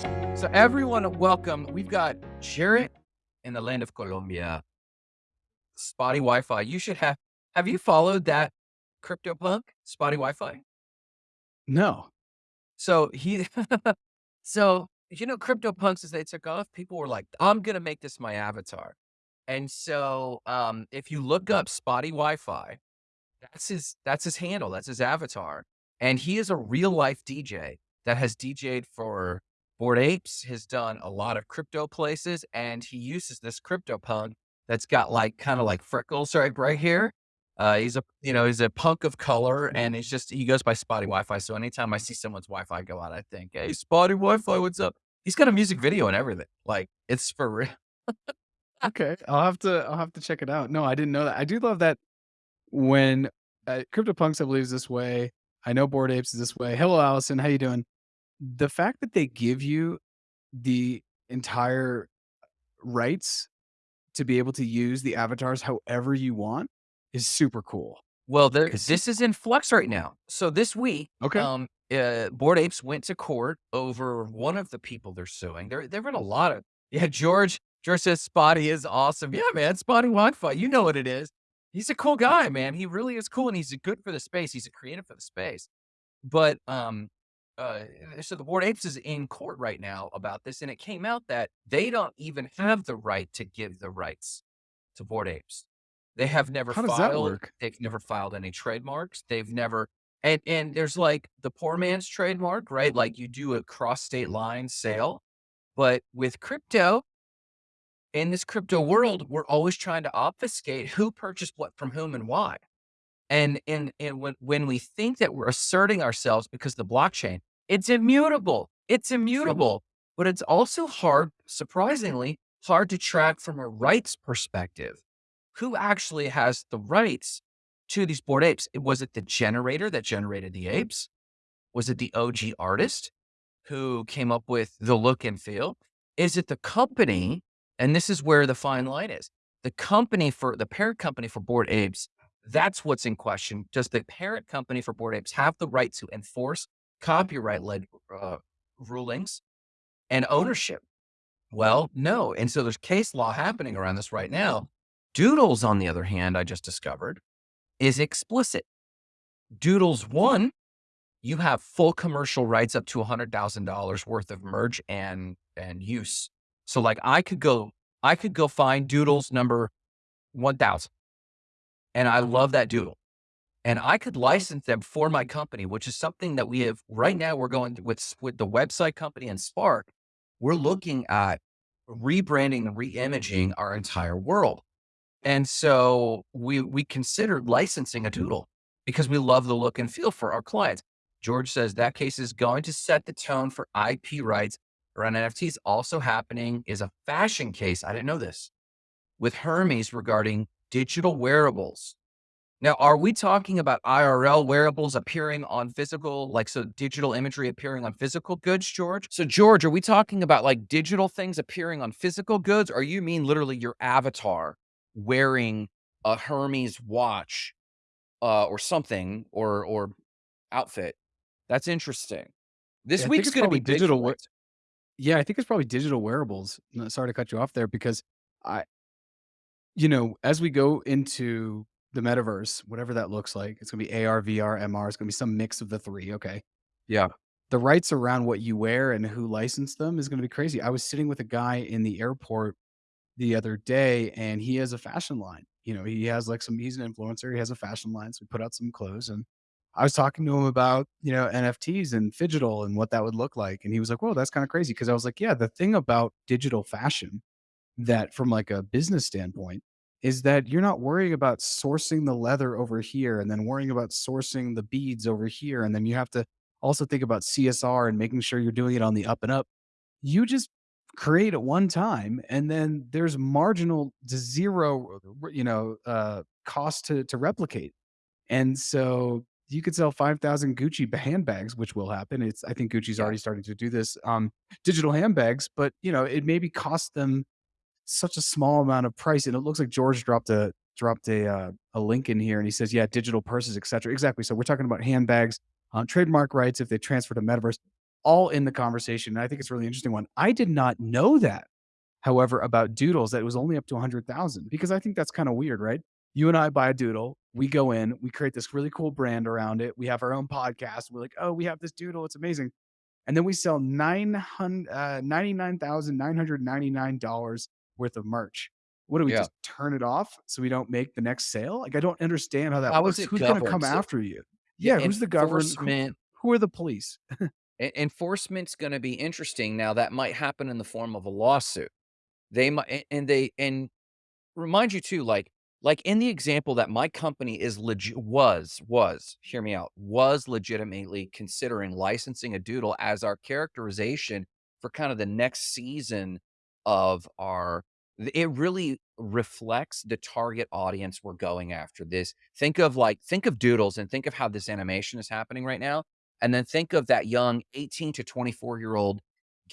So everyone, welcome. We've got Jarrett in the land of Colombia. Spotty Wi-Fi. You should have. Have you followed that CryptoPunk Spotty Wi-Fi? No. So he, so you know, CryptoPunks as they took off, people were like, "I'm gonna make this my avatar." And so, um, if you look up Spotty Wi-Fi, that's his that's his handle, that's his avatar, and he is a real life DJ that has DJed for Bored Apes, has done a lot of crypto places, and he uses this crypto punk that's got like kind of like freckles right right here. Uh, he's a you know he's a punk of color, and he's just he goes by Spotty Wi-Fi. So anytime I see someone's Wi-Fi go out, I think, "Hey, Spotty Wi-Fi, what's up?" He's got a music video and everything. Like it's for real. Okay. I'll have to I'll have to check it out. No, I didn't know that. I do love that when uh, CryptoPunks, I believe, is this way. I know Bored Apes is this way. Hello, Allison. How you doing? The fact that they give you the entire rights to be able to use the avatars however you want is super cool. Well, there this is in flux right now. So this week, Okay. um, uh, Bored Apes went to court over one of the people they're suing. There there've been a lot of yeah, George George says Spotty is awesome. Yeah, man, Spotty Wi-Fi. You know what it is. He's a cool guy, man. He really is cool and he's good for the space. He's a creative for the space. But um uh so the Bored Apes is in court right now about this, and it came out that they don't even have the right to give the rights to Bored Apes. They have never How does that filed work? they've never filed any trademarks. They've never and and there's like the poor man's trademark, right? Like you do a cross state line sale. But with crypto, in this crypto world, we're always trying to obfuscate who purchased what from whom and why. And and and when when we think that we're asserting ourselves because the blockchain, it's immutable. It's immutable. But it's also hard, surprisingly, hard to track from a rights perspective. Who actually has the rights to these Bored Apes? Was it the generator that generated the apes? Was it the OG artist who came up with the look and feel? Is it the company? And this is where the fine line is. The company for the parent company for Bored Apes, that's what's in question. Does the parent company for Bored Apes have the right to enforce copyright led uh, rulings and ownership? Well, no. And so there's case law happening around this right now. Doodles, on the other hand, I just discovered is explicit. Doodles one, you have full commercial rights up to $100,000 worth of merch and and use. So like I could go I could go find Doodles number 1000 and I love that doodle. And I could license them for my company, which is something that we have right now. We're going with with the website company and Spark. We're looking at rebranding and re-imaging our entire world. And so we we considered licensing a doodle because we love the look and feel for our clients. George says that case is going to set the tone for IP rights around NFTs. Also happening is a fashion case. I didn't know this with Hermes regarding digital wearables. Now, are we talking about IRL wearables appearing on physical, like so digital imagery appearing on physical goods, George? So, George, are we talking about like digital things appearing on physical goods, or you mean literally your avatar wearing a Hermes watch uh, or something or or outfit? That's interesting. This Yeah, week's going to be digital for. Yeah, I think it's probably digital wearables. Sorry to cut you off there because I you know, as we go into the metaverse, whatever that looks like, it's gonna be AR, VR, MR, it's gonna be some mix of the 3, okay? Yeah. The rights around what you wear and who licensed them is gonna be crazy. I was sitting with a guy in the airport the other day, and he has a fashion line. You know, he has, like, some he's an influencer, he has a fashion line, so we put out some clothes, and I was talking to him about, you know, NFTs and Phygital and what that would look like, and he was like, "Whoa, that's kinda crazy." Because I was like, "Yeah, the thing about digital fashion that from like a business standpoint is that you're not worrying about sourcing the leather over here and then worrying about sourcing the beads over here and then you have to also think about CSR and making sure you're doing it on the up and up. You just create at one time and then there's marginal to zero you know uh cost to to replicate. And so you could sell 5,000 Gucci handbags, which will happen. It's I think Gucci's already starting to do this, um, digital handbags, but, you know, it maybe cost them such a small amount of price, and it looks like George dropped a dropped a, uh, a link in here, and he says, "Yeah, digital purses, etc. Exactly, so we're talking about handbags, uh, trademark rights if they transfer to metaverse. all in the conversation, and I think it's a really interesting one. I did not know that, however, about Doodles, that it was only up to 100,000 because I think that's kinda weird, right? You and I buy a Doodle, we go in, we create this really cool brand around it, we have our own podcast, we're like, "Oh, we have this Doodle, it's amazing." And then we sell nine hun uh, $99,999 worth of merch. What do we Yeah. just turn it off so we don't make the next sale? Like, I don't understand how that How works. Who's gonna come So after you? yeah, Yeah, who's the government? who who are the police? enforcement's gonna be interesting. Now that might happen in the form of a lawsuit. They might and they and remind you too, like like in the example that my company is legit was was, hear me out, was legitimately considering licensing a doodle as our characterization for kind of the next season of our it really reflects the target audience we're going after. This think of like think of doodles and think of how this animation is happening right now, and then think of that young 18 to 24 year old,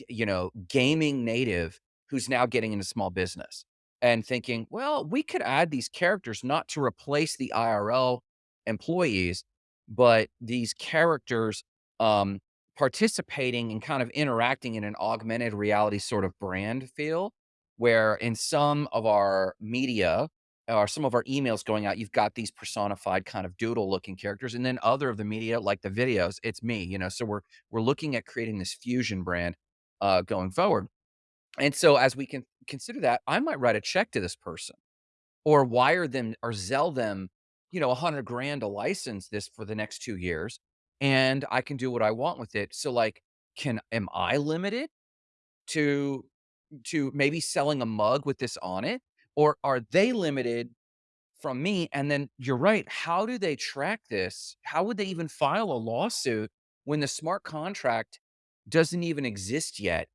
you know, gaming native who's now getting into small business and thinking, "Well, we could add these characters not to replace the IRL employees, but these characters, um, participating and kind of interacting in an augmented reality sort of brand feel, where in some of our media or some of our emails going out, you've got these personified kind of doodle looking characters, and then other of the media, like the videos, it's me, you know? So we're we're looking at creating this fusion brand, uh, going forward. And so as we can consider that, I might write a check to this person or wire them or sell them, you know, a 100 grand to license this for the next 2 years, and I can do what I want with it. So, like, can am I limited to to maybe selling a mug with this on it? Or are they limited from me? And then you're right, how do they track this? How would they even file a lawsuit when the smart contract doesn't even exist yet?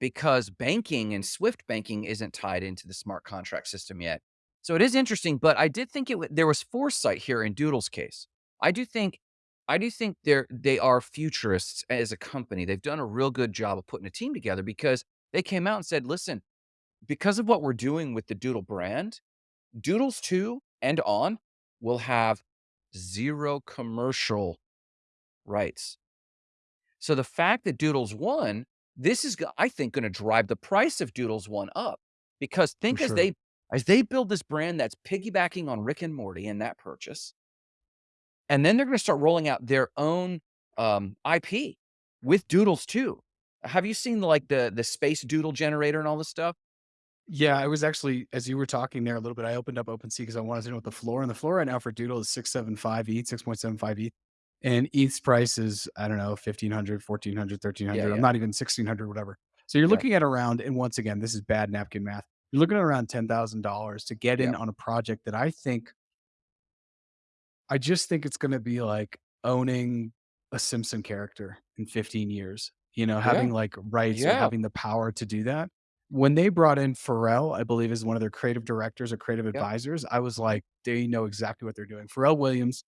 because banking and Swift banking isn't tied into the smart contract system yet. So it is interesting, but I did think it there was foresight here in Doodle's case. I do think I do think they're they are futurists as a company. They've done a real good job of putting a team together because they came out and said, "Listen, because of what we're doing with the Doodle brand, Doodles 2 and on will have 0 commercial rights." So the fact that Doodles one, this is, I think, going to drive the price of Doodles one up because think as they as they build this brand that's piggybacking on Rick and Morty in that purchase, and then they're going to start rolling out their own um, IP with Doodles too. Have you seen like the the space doodle generator and all this stuff? Yeah, I was actually as you were talking there a little bit, I opened up OpenSea because I wanted to know what the floor and the floor right now for Doodle is 675 ETH, 6.75 ETH. And ETH's price is, I don't know, 1500, 1400, Yeah, 1300. I'm not even 1600, whatever. So you're yeah, looking at around, and once again, this is bad napkin math. You're looking at around $10,000 to get yeah, in on a project that I think I just think it's gonna be like owning a Simpson character in 15 years, you know, yeah, having, like, rights or having the power to do that. When they brought in Pharrell, I believe is one of their creative directors or creative yeah, advisors, I was like, "They know exactly what they're doing." Pharrell Williams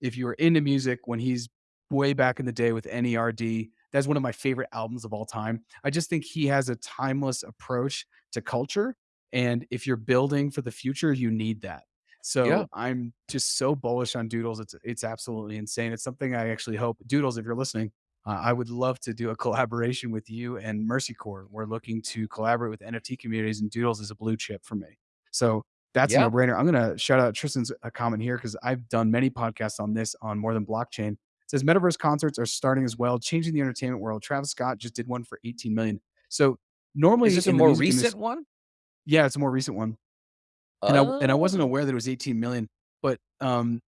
if you were into music when he's way back in the day with NERD, that's one of my favorite albums of all time. I just think he has a timeless approach to culture, and if you're building for the future, you need that. So yeah, So, I'm just so bullish on Doodles, it's it's absolutely insane. It's something I actually hope Doodles, if you're listening, uh, I would love to do a collaboration with you and Mercy Corps. We're looking to collaborate with NFT communities, and Doodles is a blue chip for me. So, that's a no-brainer. I'm gonna shout out Tristan's, uh, comment here because I've done many podcasts on this on More Than Blockchain. It says, "Metaverse concerts are starting as well, changing the entertainment world." Travis Scott just did one for 18,000,000. So, normally, Is this a more recent industry, one? Yeah, it's a more recent one, and I and I wasn't Oh, aware that it was 18,000,000, but, um,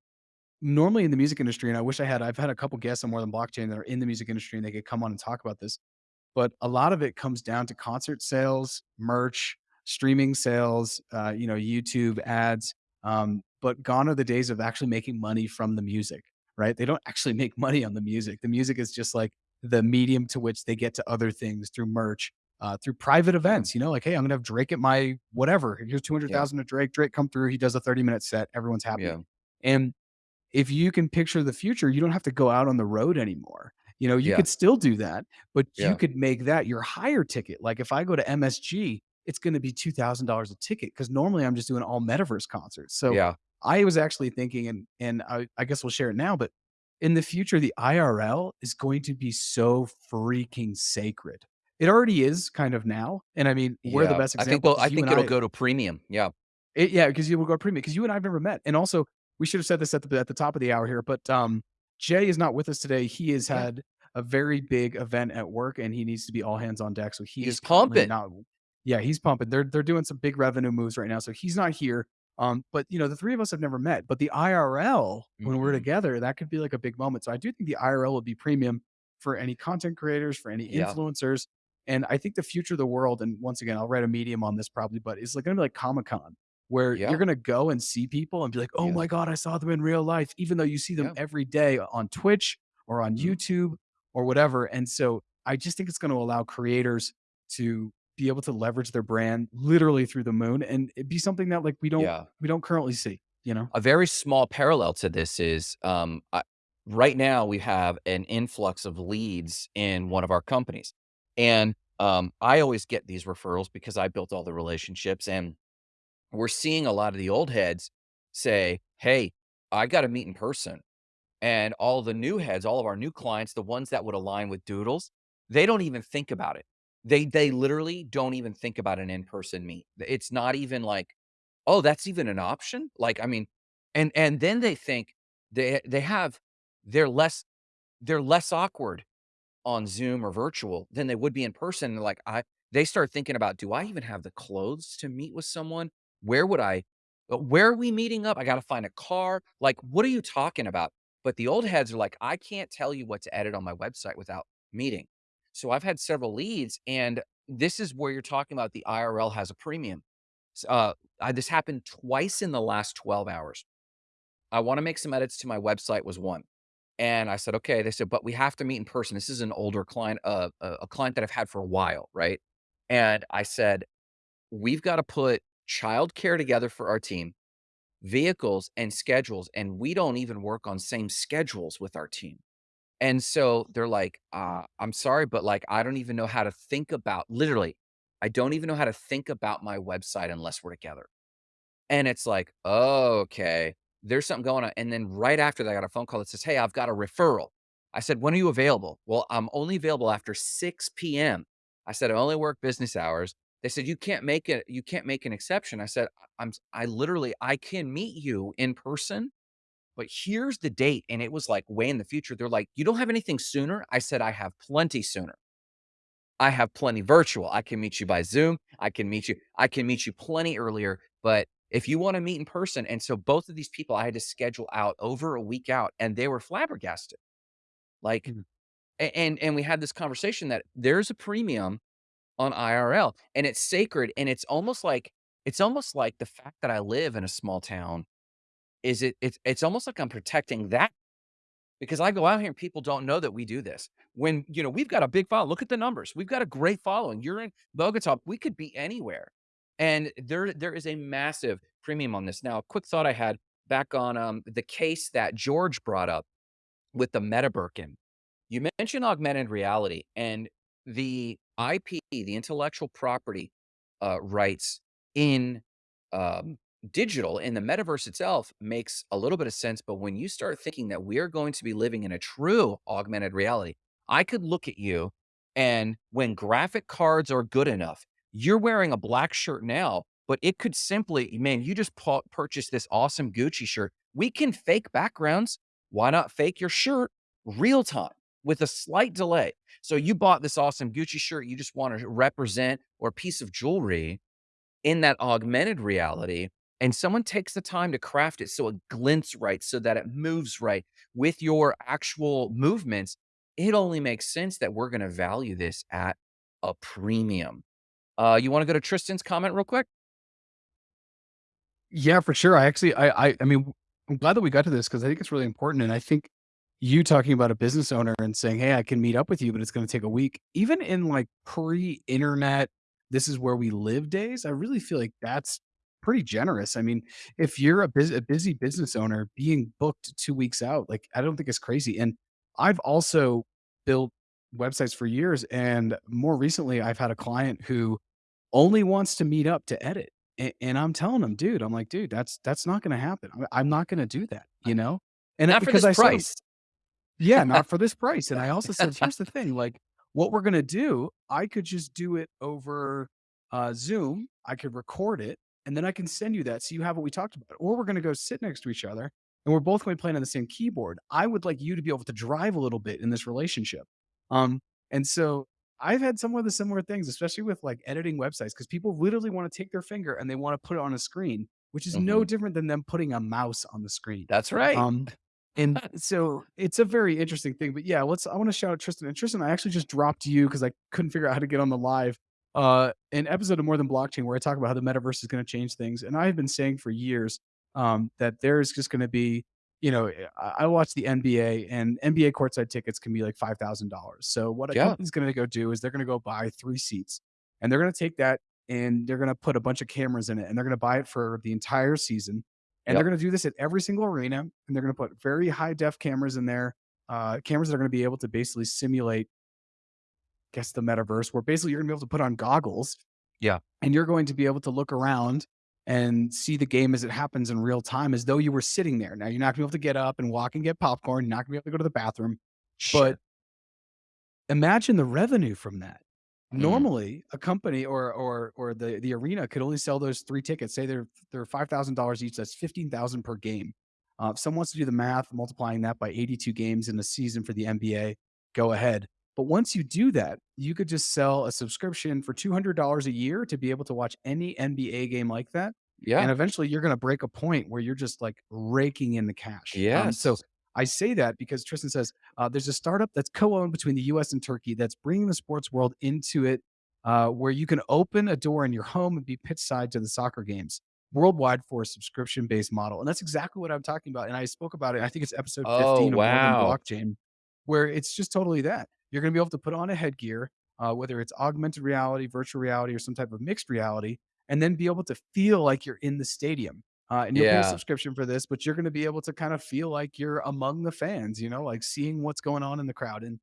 normally in the music industry, and I wish I had I've had a couple guests on More Than Blockchain that are in the music industry, and they could come on and talk about this. But a lot of it comes down to concert sales, merch, streaming sales, uh, you know, YouTube ads. Um, but gone are the days of actually making money from the music, right? They don't actually make money on the music. The music is just like the medium to which they get to other things through merch, uh, through private events. You know, like, hey, I'm gonna have Drake at my whatever. Here's yeah, 200,000 to Drake. Drake come through. He does a 30 minute set. Everyone's happy. yeah, And if you can picture the future, you don't have to go out on the road anymore. You know, you yeah, could still do that, but you could make that your higher ticket. Like if I go to MSG, it's going to be $2,000 a ticket because normally I'm just doing all metaverse concerts. So yeah, I was actually thinking, and and I, I guess we'll share it now, but in the future, the IRL is going to be so freaking sacred. It already is kind of now, and I mean, we're the Yeah, best I think example well, I think it'll I go to premium. Yeah. It yeah, 'cause you will go premium because you and I have never met, and also, we should have said this at the at the top of the hour here, but, um, Jay is not with us today. He has Yeah. had a very big event at work, and he needs to be all hands on deck, so he He's is pumping. not Yeah, he's pumping. They're they're doing some big revenue moves right now, so he's not here, um, but, you know, the 3 of us have never met, but the IRL, when we're Mhm. together, that could be, like, a big moment, so I do think the IRL will be premium for any content creators, for any Yeah. influencers, and I think the future of the world and once again, I'll write a medium on this probably, but it's, like, gonna be like Comic-Con, where you're gonna go and see people and be like, "Oh Yeah. my god, I saw them in real life," even though you see them Yeah. every day on Twitch or on Mhm. YouTube or whatever, and so I just think it's gonna allow creators to be able to leverage their brand literally through the moon, and it'd be something that, like, we don't Yeah. we don't currently see, you know? A very small parallel to this is, um, I right now, we have an influx of leads in one of our companies, and, um, I always get these referrals because I built all the relationships, and we're seeing a lot of the old heads say, "Hey, I gotta meet in person." And all the new heads, all of our new clients, the ones that would align with Doodles, they don't even think about it. They they literally don't even think about an in-person meet. It's not even like, "Oh, that's even an option?" Like, I mean and and then they think they they have they're less they're less awkward on Zoom or virtual than they would be in person. They're like, I they start thinking about, "Do I even have the clothes to meet with someone? Where would I uh, where are we meeting up? I gotta find a car." Like, "What are you talking about?" But the old heads are like, "I can't tell you what to edit on my website without meeting." So I've had several leads, and this is where you're talking about the IRL has a premium. Uh, uh, this happened twice in the last 12 hours. I wanna make some edits to my website was one, and I said, "Okay." They said, "But we have to meet in person." This is an older client, uh, a a client that I've had for a while, right? And I said, "We've gotta put childcare together for our team, vehicles, and schedules, and we don't even work on same schedules with our team." And so they're like, "Uh, I'm sorry, but, like, I don't even know how to think about" literally, "I don't even know how to think about my website unless we're together." And it's like, "Oh, okay. There's something going on." And then right after that, I got a phone call that says, "Hey, I've got a referral." I said, "When are you available?" "Well, I'm only available after 6 PM." I said, "I only work business hours." They said, "You can't make it you can't make an exception." I said, "I I'm I literally I can meet you in person, but here's the date." And it was, like, way in the future. They're like, "You don't have anything sooner?" I said, "I have plenty sooner." I have plenty virtual. I can meet you by Zoom. I can meet you I can meet you plenty earlier, but if you wanna meet in person and so both of these people, I had to schedule out over a week out, and they were flabbergasted. Like Mhm. and and we had this conversation that there's a premium on IRL, and it's sacred, and it's almost like it's almost like the fact that I live in a small town is it it's it's almost like I'm protecting that because I go out here and people don't know that we do this. When, you know, we've got a big follow look at the numbers. We've got a great following. You're in Bogota. We could be anywhere. And there there is a massive premium on this. Now, a quick thought I had back on, um, the case that George brought up with the Meta Birkin. You mentioned augmented reality and the IP, the intellectual property, uh, rights in, um, digital, in the metaverse itself makes a little bit of sense, but when you start thinking that we're going to be living in a true augmented reality, I could look at you, and when graphic cards are good enough, you're wearing a black shirt now, but it could simply man, you just pu purchased this awesome Gucci shirt. We can fake backgrounds. Why not fake your shirt real time with a slight delay? So you bought this awesome Gucci shirt, you just wanna represent or piece of jewelry in that augmented reality, and someone takes the time to craft it so it glints right, so that it moves right with your actual movements. It only makes sense that we're gonna value this at a premium. Uh, you wanna go to Tristan's comment real quick? Yeah, for sure. I actually I I I mean, I'm glad that we got to this because I think it's really important, and I think you talking about a business owner and saying, "Hey, I can meet up with you, but it's gonna take a week." Even in, like, pre-internet, this is where we live days, I really feel like that's pretty generous. I mean, if you're a busi a busy business owner, being booked 2 weeks out, like, I don't think it's crazy, and I've also built websites for years, and more recently, I've had a client who only wants to meet up to edit, a and I'm telling him, "Dude," I'm like, "Dude, that's that's not gonna happen. I'm I'm not gonna do that," Uh you know? And, not for because this I saw him price. Yeah, not for this price, and I also said, "Here's the thing, like, what we're gonna do, I could just do it over, uh, Zoom, I could record it, and then I can send you that so you have what we talked about, or we're gonna go sit next to each other, and we're both gonna be playing on the same keyboard. I would like you to be able to drive a little bit in this relationship." Um, and so I've had some of the similar things, especially with, like, editing websites, because people literally wanna take their finger and they wanna put it on a screen, which is no Mhm. different than them putting a mouse on the screen. That's right. Um, and so it's a very interesting thing. But yeah, let's I want to shout out Tristan. And Tristan, I actually just dropped you because I couldn't figure out how to get on the live. Uh, an episode of More Than Blockchain where I talk about how the metaverse is going to change things. And I've been saying for years um, that there's just going to be, you know, eh, I, I watch the NBA and NBA courtside tickets can be like five thousand dollars. So what a Yeah. company's going to go do is they're going to go buy three seats, and they're going to take that and they're going to put a bunch of cameras in it, and they're going to buy it for the entire season and they're going to do this at every single arena, and they're going to put very high def cameras in there, uh, cameras that are going to be able to basically simulate, guess the metaverse, where basically you're going to be able to put on goggles, Yeah. and you're going to be able to look around and see the game as it happens in real time, as though you were sitting there. Now you're not going to be able to get up and walk and get popcorn. You're not going to be able to go to the bathroom, but imagine the revenue from that. Mm. Normally, a company or or or the the arena could only sell those 3 tickets. Say they're they're $5,000 each, that's 15,000 per game. Uh, if someone wants to do the math, multiplying that by 82 games in a season for the NBA, go ahead. But once you do that, you could just sell a subscription for $200 a year to be able to watch any NBA game like that. Yeah. And eventually you're gonna break a point where you're just like raking in the cash. Um, so. I say that because Tristan says uh, there's a startup that's co-owned between the U.S. and Turkey that's bringing the sports world into it, uh, where you can open a door in your home and be pitch side to the soccer games worldwide for a subscription-based model, and that's exactly what I'm talking about. And I spoke about it. I think it's episode Oh, 15 of More Than. Blockchain, where it's just totally that you're going to be able to put on a headgear, uh, whether it's augmented reality, virtual reality, or some type of mixed reality, and then be able to feel like you're in the stadium. Uh, and you'll pay a subscription for this, but you're going to be able to kind of feel like you're among the fans, you know, like seeing what's going on in the crowd. And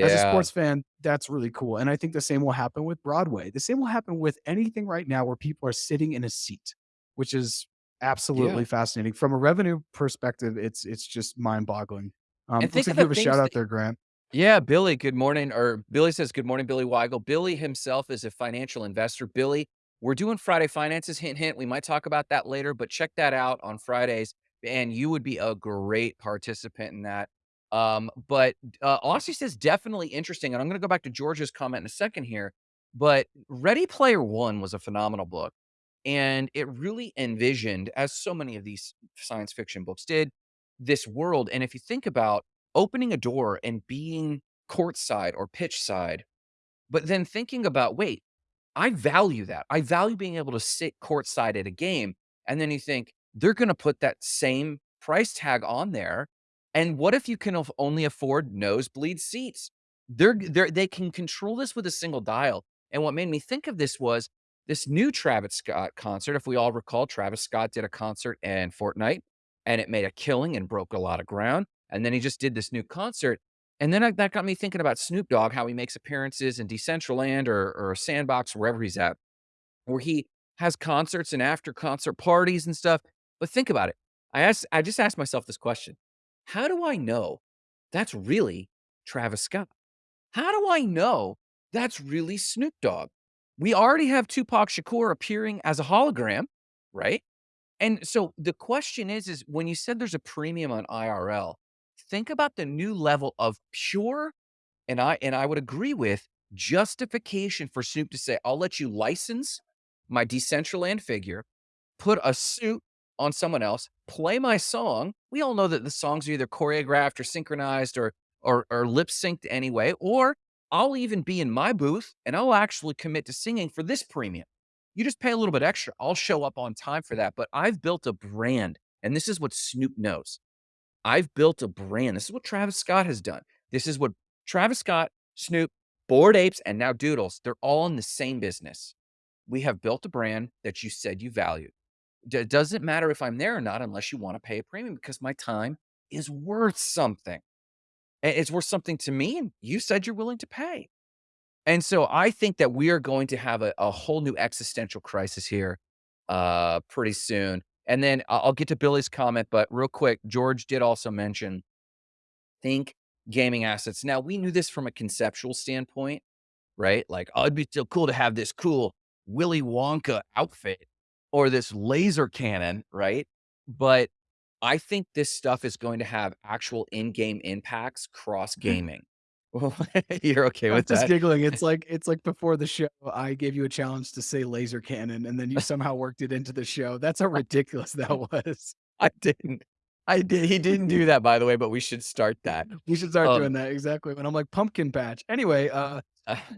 as a sports fan, that's really cool. And I think the same will happen with Broadway. The same will happen with anything right now where people are sitting in a seat, which is Yeah. absolutely fascinating. From a revenue perspective, it's it's just mind-boggling. Um, And think of like you have a shout out there, Grant. Yeah, Billy, good morning. Or Billy says, Good morning, Billy Weigel. Billy himself is a financial investor. Billy, we're doing Friday finances. Hint, hint. We might talk about that later, but check that out on Fridays. And you would be a great participant in that. Um, but uh, Aussie says, definitely interesting. And I'm going to go back to George's comment in a second here. But Ready Player One was a phenomenal book. And it really envisioned, as so many of these science fiction books did, this world. And if you think about opening a door and being courtside or pitch side, but then thinking about, wait, I value that. I value being able to sit courtside at a game. And then you think they're going to put that same price tag on there. And what if you can only afford nosebleed seats? They're, they're they can control this with a single dial. And what made me think of this was this new Travis Scott concert. If we all recall, Travis Scott did a concert in Fortnite and it made a killing and broke a lot of ground. And then he just did this new concert and then I that got me thinking about Snoop Dogg, how he makes appearances in Decentraland or or Sandbox, wherever he's at, where he has concerts and after concert parties and stuff. But think about it. I asked I just asked myself this question. How do I know that's really Travis Scott? How do I know that's really Snoop Dogg? We already have Tupac Shakur appearing as a hologram, right? And so the question is, is when you said there's a premium on IRL, think about the new level of pure, and I and I would agree with justification for Snoop to say, I'll let you license my Decentraland figure, put a suit on someone else, play my song. We all know that the songs are either choreographed or synchronized or or, or lip synced anyway, or I'll even be in my booth and I'll actually commit to singing for this premium. You just pay a little bit extra. I'll show up on time for that. But I've built a brand, and this is what Snoop knows. I've built a brand. This is what Travis Scott has done. This is what Travis Scott, Snoop, Bored Apes, and now Doodles, they're all in the same business. We have built a brand that you said you valued. D- doesn't matter if I'm there or not unless you want to pay a premium because my time is worth something. It's worth something to me, and you said you're willing to pay. And so I think that we are going to have a, a whole new existential crisis here uh, pretty soon. And then I'll get to Billy's comment, but real quick, George did also mention think gaming assets. Now, we knew this from a conceptual standpoint, right? Like, oh, it'd be still cool to have this cool Willy Wonka outfit or this laser cannon, right? But I think this stuff is going to have actual in-game impacts cross mm-hmm. gaming. Well, you're okay I'm with just that? giggling. It's like it's like before the show, I gave you a challenge to say laser cannon, and then you somehow worked it into the show. That's how ridiculous that was. I didn't. I did. He didn't do that, by the way, but we should start that. We should start Um, doing that, exactly, when I'm like, "Pumpkin patch." Anyway, uh,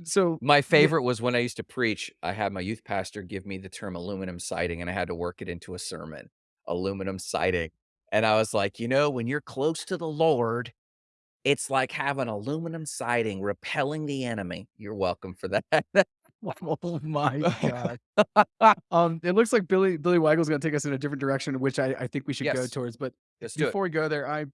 so My favorite was when I used to preach, I had my youth pastor give me the term aluminum siding, and I had to work it into a sermon, aluminum siding. And I was like, "You know, when you're close to the Lord, it's like having aluminum siding repelling the enemy." You're welcome for that. Oh my god. Um, it looks like Billy Billy Weigle's gonna take us in a different direction, which I I think we should go towards, but Let's before we go there, I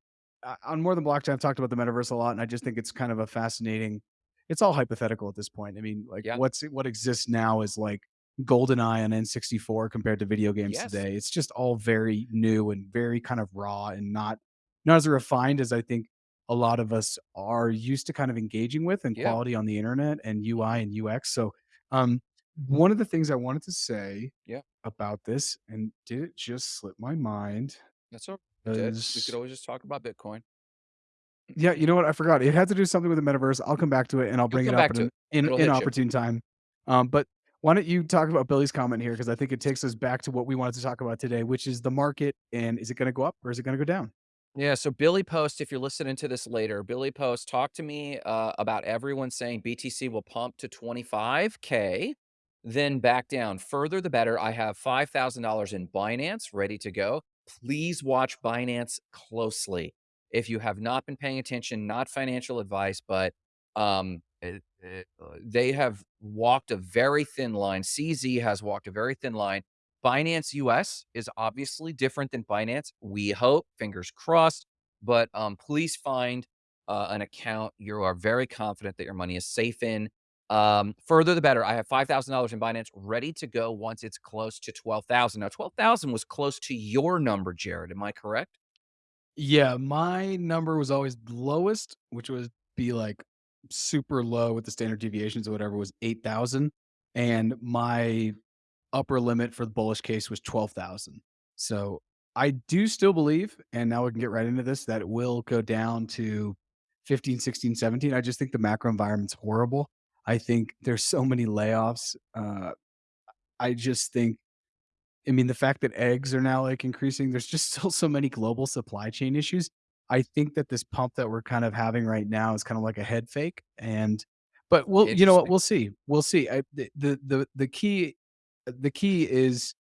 uh, on More Than Blockchain, I've talked about the metaverse a lot, and I just think it's kind of a fascinating it's all hypothetical at this point. I mean, like, Yeah. what's what exists now is like GoldenEye on N64 compared to video games Yes. today. It's just all very new and very kind of raw and not not as refined as I think a lot of us are used to kind of engaging with and Yeah. quality on the internet and UI and UX. So, um, one of the things I wanted to say Yeah. about this, and did it just slip my mind, That's all right. We could always just talk about Bitcoin. yeah, you know what? I forgot. It had to do something with the metaverse. I'll come back to it and I'll bring it up back at to an it. in in opportune time. Um, but why don't you talk about Billy's comment here? Because I think it takes us back to what we wanted to talk about today, which is the market and is it gonna go up or is it gonna go down? Yeah, so Billy Post, if you're listening to this later, Billy Post, talk to me uh, about everyone saying BTC will pump to 25K, then back down. Further, the better. I have $5,000 in Binance ready to go. Please watch Binance closely. If you have not been paying attention, not financial advice, but um, it- it- uh, they have walked a very thin line. CZ has walked a very thin line. Binance US is obviously different than Binance. We hope, fingers crossed, but um, please find uh, an account you are very confident that your money is safe in. Um, further, the better. I have five thousand dollars in Binance ready to go once it's close to twelve thousand. Now, twelve thousand was close to your number, Jared. Am I correct? Yeah, my number was always lowest, which would be like super low with the standard deviations or whatever was 8,000. And my upper limit for the bullish case was 12,000. So I do still believe, and now we can get right into this, that it will go down to 15, 16, 17. I just think the macro environment's horrible. I think there's so many layoffs. Uh, I just think I mean, the fact that eggs are now, like, increasing, there's just still so many global supply chain issues. I think that this pump that we're kind of having right now is kind of like a head fake, and but we'll you know what? We'll see. We'll see. I the the the the key the key is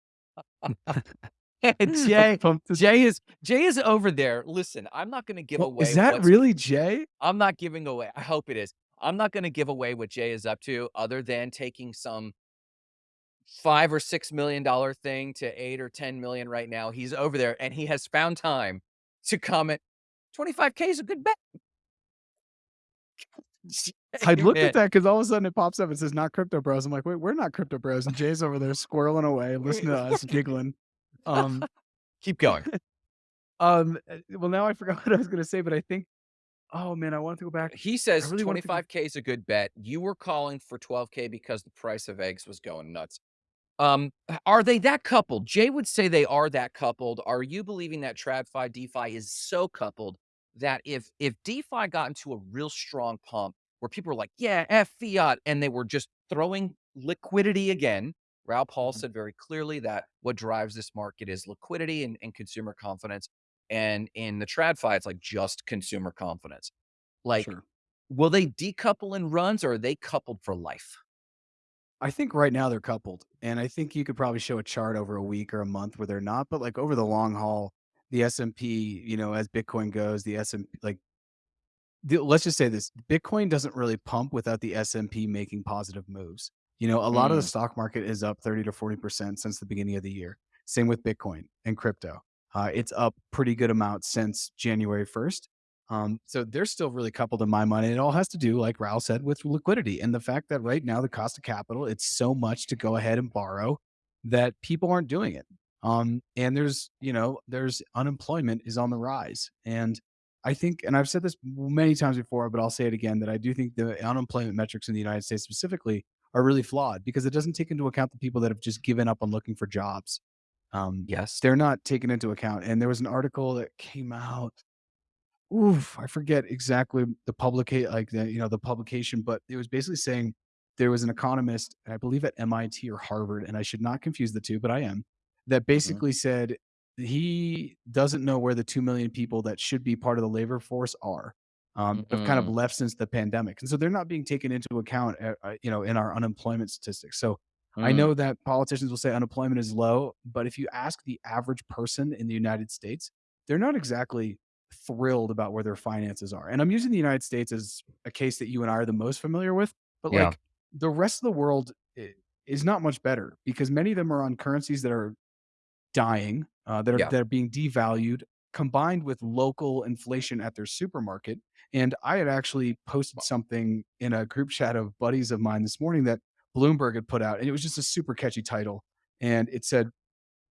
Jay, Jay is Jay is over there. Listen, I'm not going to give Well, away is that really Jay? I'm not giving away. I hope it is. I'm not going to give away what Jay is up to, other than taking some five or six million dollar thing to eight or ten million right now. He's over there, and he has found time to comment. 25k is a good bet. I looked at that because all of a sudden it pops up. It says not crypto bros. I'm like, wait, we're not crypto bros. And Jay's over there squirreling away, listening to us giggling. Um, Keep going. um, uh, well, now I forgot what I was gonna say, but I think, oh man, I wanted to go back. He says really wanted to go 25k is a good bet. You were calling for 12k because the price of eggs was going nuts. Um, are they that coupled? Jay would say they are that coupled. Are you believing that TradFi DeFi is so coupled that if if DeFi got into a real strong pump where people were like, yeah, F fiat, and they were just throwing liquidity again, Raoul Paul Mhm. said very clearly that what drives this market is liquidity and, and consumer confidence. And in the TradFi, it's like just consumer confidence. Like, Sure. will they decouple in runs or are they coupled for life? I think right now they're coupled, and I think you could probably show a chart over a week or a month where they're not, but like over the long haul, the S&P, you know, as Bitcoin goes, the S&P like the, let's just say this, Bitcoin doesn't really pump without the S&P making positive moves. You know, a lot of the Mm, stock market is up 30 to 40% since the beginning of the year. Same with Bitcoin and crypto. Uh, it's up pretty good amount since January 1st. Um, so they're still really coupled in my mind. It all has to do, like Raoul said, with liquidity and the fact that right now the cost of capital, it's so much to go ahead and borrow that people aren't doing it. Um, and there's, you know, there's unemployment is on the rise. And I think, and I've said this many times before, but I'll say it again, that I do think the unemployment metrics in the United States specifically are really flawed because it doesn't take into account the people that have just given up on looking for jobs. Um, Yes. they're not taken into account. And there was an article that came out Oof, I forget exactly the publica like, the you know, the publication, but it was basically saying there was an economist, I believe at MIT or Harvard, and I should not confuse the 2, but I am, that Mhm. basically said he doesn't know where the 2,000,000 people that should be part of the labor force are, um, have kind of Mm, left since the pandemic, and so they're not being taken into account, uh, uh, you know, in our unemployment statistics. So I mm, know that politicians will say unemployment is low, but if you ask the average person in the United States, they're not exactly thrilled about where their finances are. And I'm using the United States as a case that you and I are the most familiar with, but yeah, like the rest of the world is not much better because many of them are on currencies that are dying, uh, that are yeah. that are being devalued, combined with local inflation at their supermarket. And I had actually posted something in a group chat of buddies of mine this morning that Bloomberg had put out, and it was just a super catchy title. And it said,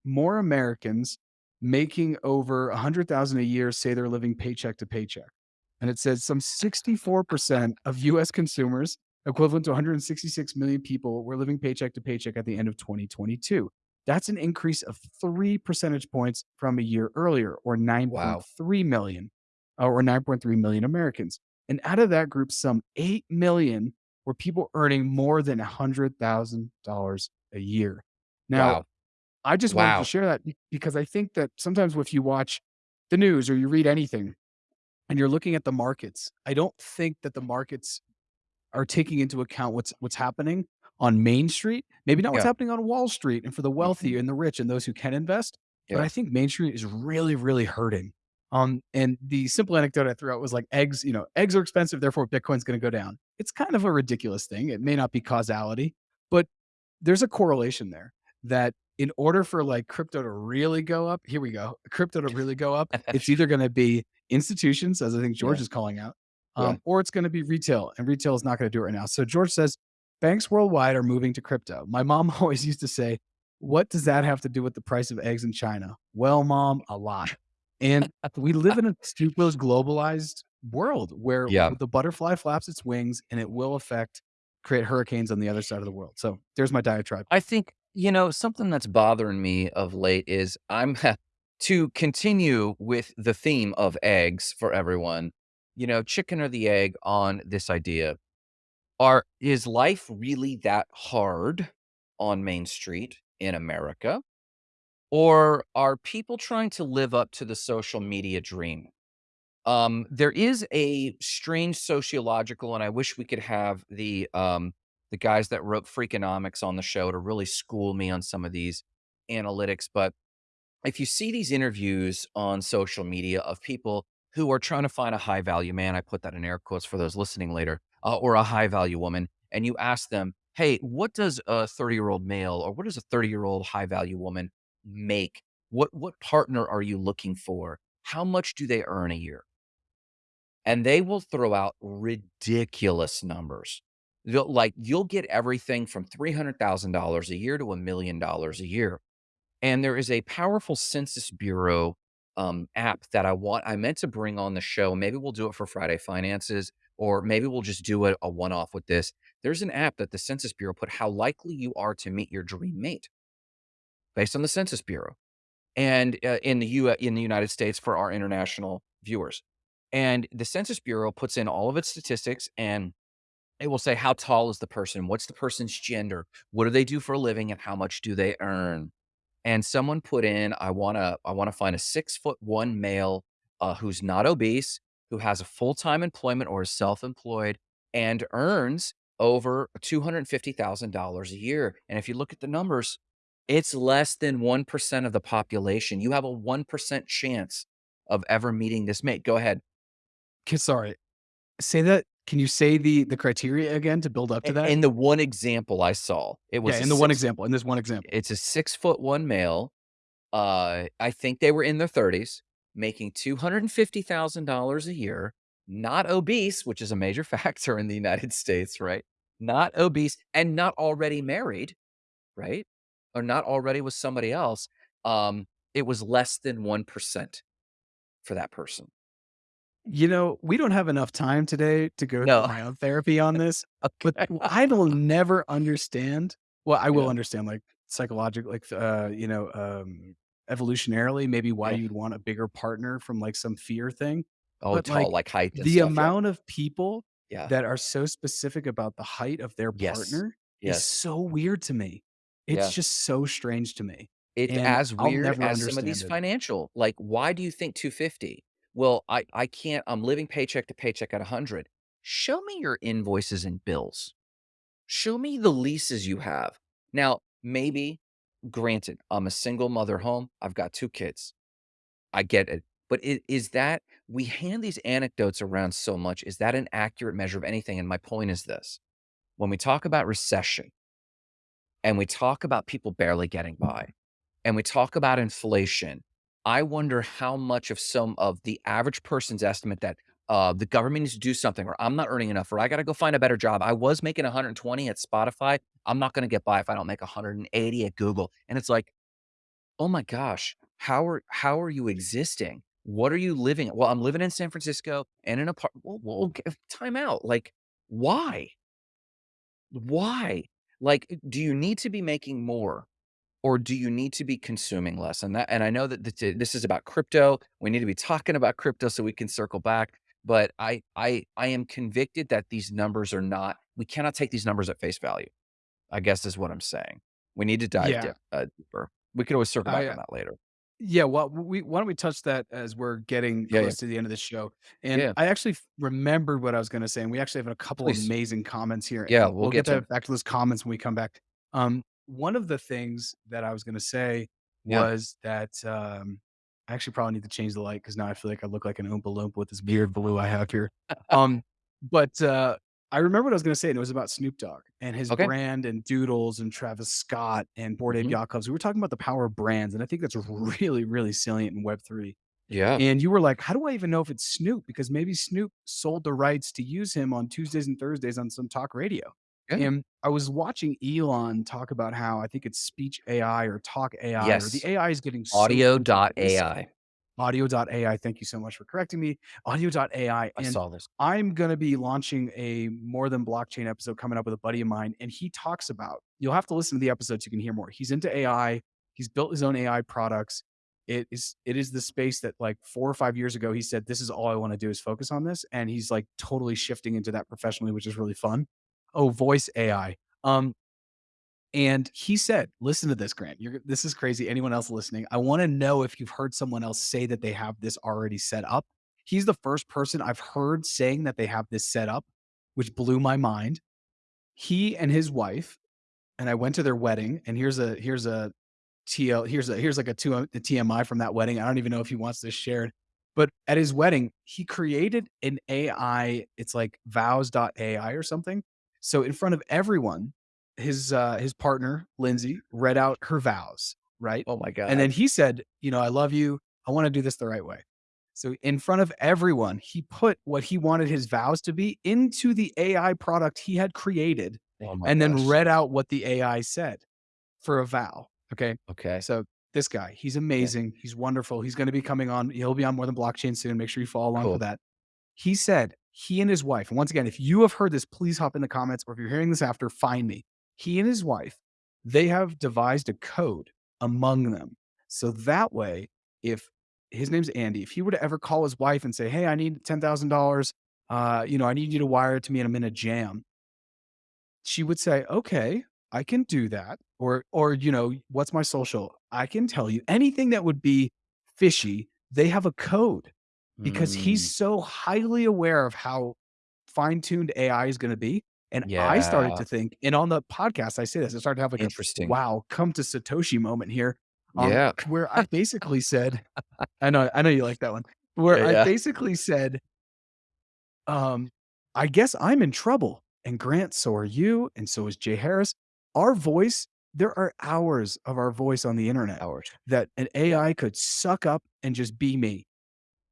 more Americans making over a 100,000 a year say they're living paycheck to paycheck. And it says some 64% of US consumers, equivalent to 166 million people, were living paycheck to paycheck at the end of 2022. That's an increase of 3 percentage points from a year earlier or Wow. 9.3 million uh, or 9.3 million Americans. And out of that group, some 8 million were people earning more than $100,000 a year. Now, Wow. I just wanted to share that because I think that sometimes if you watch the news or you read anything and you're looking at the markets, I don't think that the markets are taking into account what's what's happening on Main Street. Maybe not what's Yeah. happening on Wall Street and for the wealthy and the rich and those who can invest, but I think Main Street is really, really hurting. Um, and the simple anecdote I threw out was like eggs, you know, eggs are expensive, therefore Bitcoin's gonna go down. It's kind of a ridiculous thing. It may not be causality, but there's a correlation there that in order for like crypto to really go up, here we go, crypto to really go up, it's either going to be institutions, as I think George Yeah. is calling out, Yeah. um, or it's going to be retail, and retail is not going to do it right now. So George says banks worldwide are moving to crypto. My mom always used to say, "What does that have to do with the price of eggs in China?" Well, mom, a lot. And we live in a super globalized world where Yeah. the butterfly flaps its wings, and it will affect create hurricanes on the other side of the world. So there's my diatribe. I think, you know, something that's bothering me of late is I'm to continue with the theme of eggs for everyone, you know, chicken or the egg on this idea. Are is life really that hard on Main Street in America? Or are people trying to live up to the social media dream? Um, there is a strange sociological, and I wish we could have the um the guys that wrote Freakonomics on the show to really school me on some of these analytics. But if you see these interviews on social media of people who are trying to find a high value man, I put that in air quotes for those listening later, uh, or a high value woman, and you ask them, "Hey, what does a 30 year old male or what does a 30 year old high value woman make? What what partner are you looking for? How much do they earn a year?" and they will throw out ridiculous numbers. They'll like, you'll get everything from $300,000 a year to a $1,000,000 a year. And there is a powerful Census Bureau um, app that I want, I meant to bring on the show. Maybe we'll do it for Friday Finances, or maybe we'll just do a, a one off with this. There's an app that the Census Bureau put how likely you are to meet your dream mate based on the Census Bureau and uh, in the U in the United States for our international viewers. And the Census Bureau puts in all of its statistics and it will say how tall is the person, what's the person's gender, what do they do for a living, and how much do they earn. And someone put in, I wanna I wanna find a six foot one male uh, who's not obese, who has a full time employment or is self employed, and earns over two hundred fifty thousand dollars a year. And if you look at the numbers, it's less than one percent of the population. You have a one percent chance of ever meeting this mate. Go ahead. Sorry, say that can you say the the criteria again to build up to that? In the one example I saw, it was a in the one example in this one example. It's a six foot one male Uh, I think they were in their 30s, making $250,000 a year, not obese, which is a major factor in the United States, right? Not obese and not already married, right? Or not already with somebody else. Um, it was less than 1% for that person. You know, we don't have enough time today to go through No. my own therapy on this, but I w I will never understand well, I will Yeah. understand, like, psychological like, uh, you know, um, evolutionarily, maybe why Yeah. you'd want a bigger partner from, like, some fear thing, Oh, but, tall, like, like height the stuff, yeah. amount of people Yeah. that are so specific about the height of their Yes. partner is so weird to me. It's Yeah. just so strange to me, It's and as weird as some of these it. financial like, why do you think 250? Well, I I can't I'm living paycheck to paycheck at 100. Show me your invoices and bills. Show me the leases you have. Now, maybe granted, I'm a single mother home, I've got 2 kids. I get it, but is that we hand these anecdotes around so much, is that an accurate measure of anything? And my point is this, when we talk about recession and we talk about people barely getting by, and we talk about inflation, I wonder how much of some of the average person's estimate that, uh, the government needs to do something, or I'm not earning enough, or I gotta go find a better job. I was making 120 at Spotify. I'm not gonna get by if I don't make 180 at Google. And it's like, "Oh my gosh, how are how are you existing? What are you living" "Well, I'm living in San Francisco and in an apart" "Well well, okay, time out." Like, why? Why? Like, eh, do you need to be making more, or do you need to be consuming less? And that and I know that this is about crypto. We need to be talking about crypto so we can circle back, but I I I am convicted that these numbers are not we cannot take these numbers at face value, I guess is what I'm saying. We need to dive Yeah. dip uh, deeper. We could always circle back I, uh on that later. Yeah, well, we why don't we touch that as we're getting Yeah, yeah. close to the end of the show, and Yeah. I actually remembered what I was gonna say, and we actually have a couple of Please. amazing comments here, Yeah, we'll we'll get get to back to those comments when we come back. Um, one of the things that I was gonna say Yeah. was that, um I actually probably need to change the light because now I feel like I look like an Oompa Loompa with this weird blue I have here. Um, but, uh, I remember what I was gonna say, and it was about Snoop Dogg and his Okay. brand and Doodles and Travis Scott and Bored Ape Mhm. Yacht Clubs. We were talking about the power of brands, and I think that's really, really salient in Web3. Yeah. And you were like, "How do I even know if it's Snoop?" Because maybe Snoop sold the rights to use him on Tuesdays and Thursdays on some talk radio. Yeah. And I was watching Elon talk about how I think it's speech AI or talk AI or the AI is getting so Audio.ai. Audio.ai, thank you so much for correcting me. Audio.ai, I and saw this. I'm gonna be launching a More Than Blockchain episode coming up with a buddy of mine, and he talks about you'll have to listen to the episode so you can hear more. He's into AI. He's built his own AI products. It is it is the space that, like, 4 or 5 years ago, he said, "This is all I wanna do is focus on this," and he's, like, totally shifting into that professionally, which is really fun. Oh, voice AI. Um and he said listen to this, Grant. You're this is crazy. Anyone else listening, I wanna know if you've heard someone else say that they have this already set up. He's the first person I've heard saying that they have this set up, which blew my mind. He and his wife and I went to their wedding, and here's a here's a TL here's a here's like a 2 a TMI from that wedding. I don't even know if he wants this shared, but at his wedding, he created an AI, it's like Vows.ai or something. So in front of everyone, his, uh, his partner, Lindsay, read out her vows, right? Oh my god! And then he said, you know, "I love you. I wanna do this the right way." So in front of everyone, he put what he wanted his vows to be into the AI product he had created, Oh and then read out what the AI said for a vow, okay? Okay. So this guy, he's amazing. He's wonderful. He's gonna be coming on he'll be on More Than Blockchain soon. Make sure you follow along for Cool. that. He said he and his wife and once again, if you have heard this, please hop in the comments, or if you're hearing this after, find me. He and his wife, they have devised a code among them. So that way, if his name's Andy, if he were to ever call his wife and say, "Hey, I need $10,000, uh, you know, I need you to wire it to me and I'm in a jam" she would say, "Okay, I can do that." Or or, you know, "What's my social?" "I can tell you." Anything that would be fishy, they have a code because he's Mm. so highly aware of how fine-tuned AI is gonna be, and I started to think and on the podcast, I say this, I started to have, like, a, Interesting. "Wow, come to Satoshi moment here," um, Yeah. where I basically said I know I know you like that one. Where Yeah, I basically said um, "I guess I'm in trouble, and Grant, so are you, and so is Jay Harris." Our voice there are hours of our voice on the internet Hours. that an AI could suck up and just be me,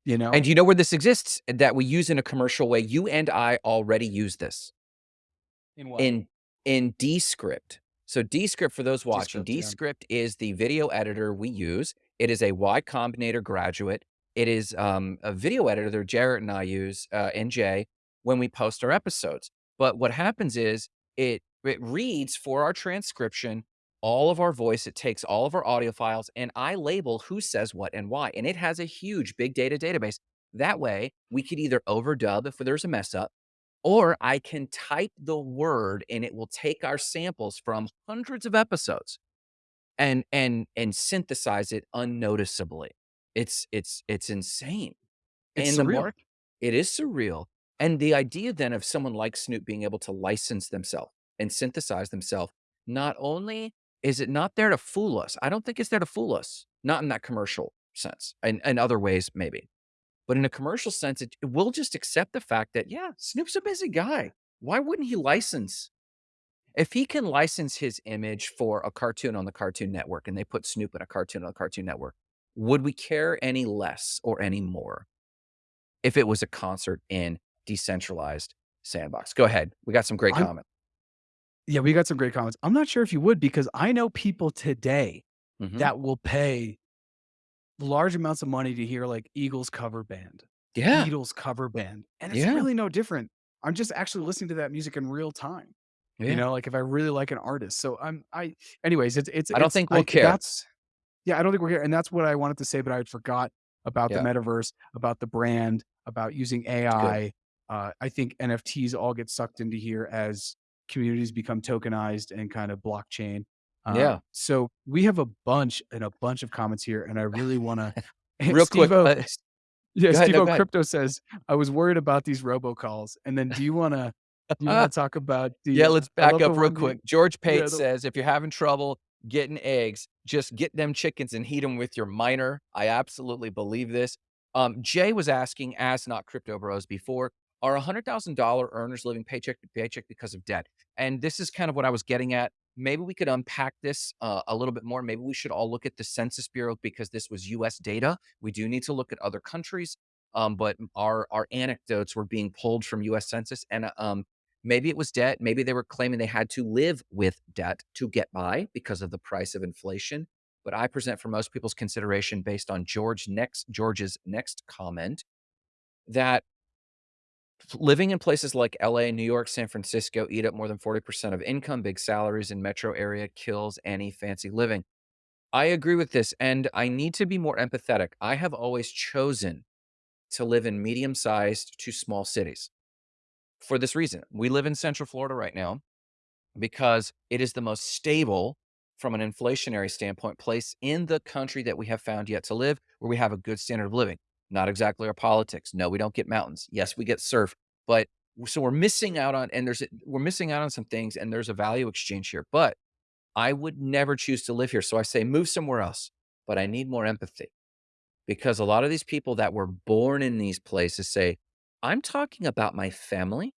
you And know? do you know where this exists that we use in a commercial way? You and I already use this. In what? In in Descript. So Descript, for those watching, Descript, yeah. Is the video editor we use. It is a Y Combinator graduate. it is, um, a video editor that Jarrett and I use, uh, and Jay, when we post our episodes. But what happens is it it reads for our transcription all of our voice, it takes all of our audio files, and I label who says what and why, and it has a huge big data database. That way, we could either overdub if there's a mess up, or I can type the word and it will take our samples from hundreds of episodes and and and synthesize it unnoticeably. It's it's it's insane. It's And the surreal. mark it is surreal. And the idea then of someone like Snoop being able to license themselves and synthesize themselves, not only is it not there to fool us, I don't think it's there to fool us, not in that commercial sense, in, in other ways, maybe. But in a commercial sense, it, we'll just accept the fact that, yeah, Snoop's a busy guy. Why wouldn't he license? If he can license his image for a cartoon on the Cartoon Network and they put Snoop in a cartoon on the Cartoon Network, would we care any less or any more? if it was a concert in decentralized sandbox. Go ahead. We got some great I'm comments. Yeah, we got some great comments. I'm not sure if you would because I know people today Mhm. that will pay large amounts of money to hear like Eagles cover band, Yeah. Beatles cover band, and it's Yeah. really no different. I'm just actually listening to that music in real time. You know, like if I really like an artist. So I'm I anyways, it's it's I don't it's think we'll I care. that's yeah, I don't think we're here. And that's what I wanted to say, but I forgot about the metaverse, about the brand, about using AI. Uh, I think NFTs all get sucked into here as communities become tokenized and kind of blockchain. Uh, Yeah. so we have a bunch and a bunch of comments here, and I really want to. Real quick. Steve-O, Uh, yeah. Steve No, O. Crypto says, I was worried about these robocalls. And then do you want to, you want to talk about Yeah, the, uh, let's back up real quick. George yeah, Pate the, says, if you're having trouble getting eggs, just get them chickens and heat them with your miner. I absolutely believe this. Um, Jay was asking, as not crypto bros before, are $100,000 earners living paycheck to paycheck because of debt? And this is kind of what I was getting at. Maybe we could unpack this uh, a little bit more. Maybe we should all look at the Census Bureau because this was US data. We do need to look at other countries. Um, but our our anecdotes were being pulled from US Census and um, Maybe it was debt. Maybe they were claiming they had to live with debt to get by because of the price of inflation. But I present for most people's consideration based on George next George's next comment that living in places like LA, New York, San Francisco eat up more than 40% of income, big salaries in metro area kills any fancy living. I agree with this and I need to be more empathetic. I have always chosen to live in medium-sized to small cities for this reason. We live in Central Florida right now because it is the most stable from an inflationary standpoint place in the country that we have found yet to live where we have a good standard of living. Not exactly our politics. No, we don't get mountains. Yes, we get surf, but so we're missing out on and there's we're missing out on some things and there's a value exchange here. But I would never choose to live here. So I say move somewhere else. But I need more empathy because a lot of these people that were born in these places say, I'm talking about my family,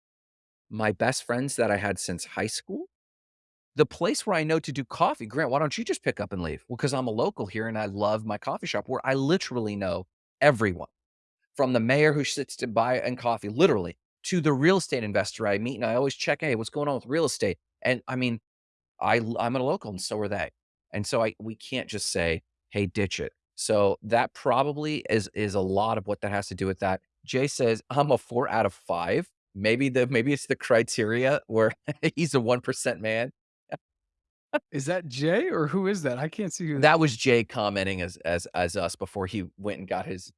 my best friends that I had since high school the place where I know to do coffee, Grant, why don't you just pick up and leave? Well, because I'm a local here and I love my coffee shop where I literally know everyone from the mayor who sits to buy and coffee, literally, to the real estate investor I meet. And I always check, hey, what's going on with real estate? And I mean, I I'm a local and so are they. And so I we can't just say, hey, ditch it. So that probably is is a lot of what that has to do with that. Jay says, I'm a four out of five. Maybe the maybe it's the criteria where he's a one percent man is that Jay or who is that? I can't see who. That was Jay commenting as as as us before he went and got his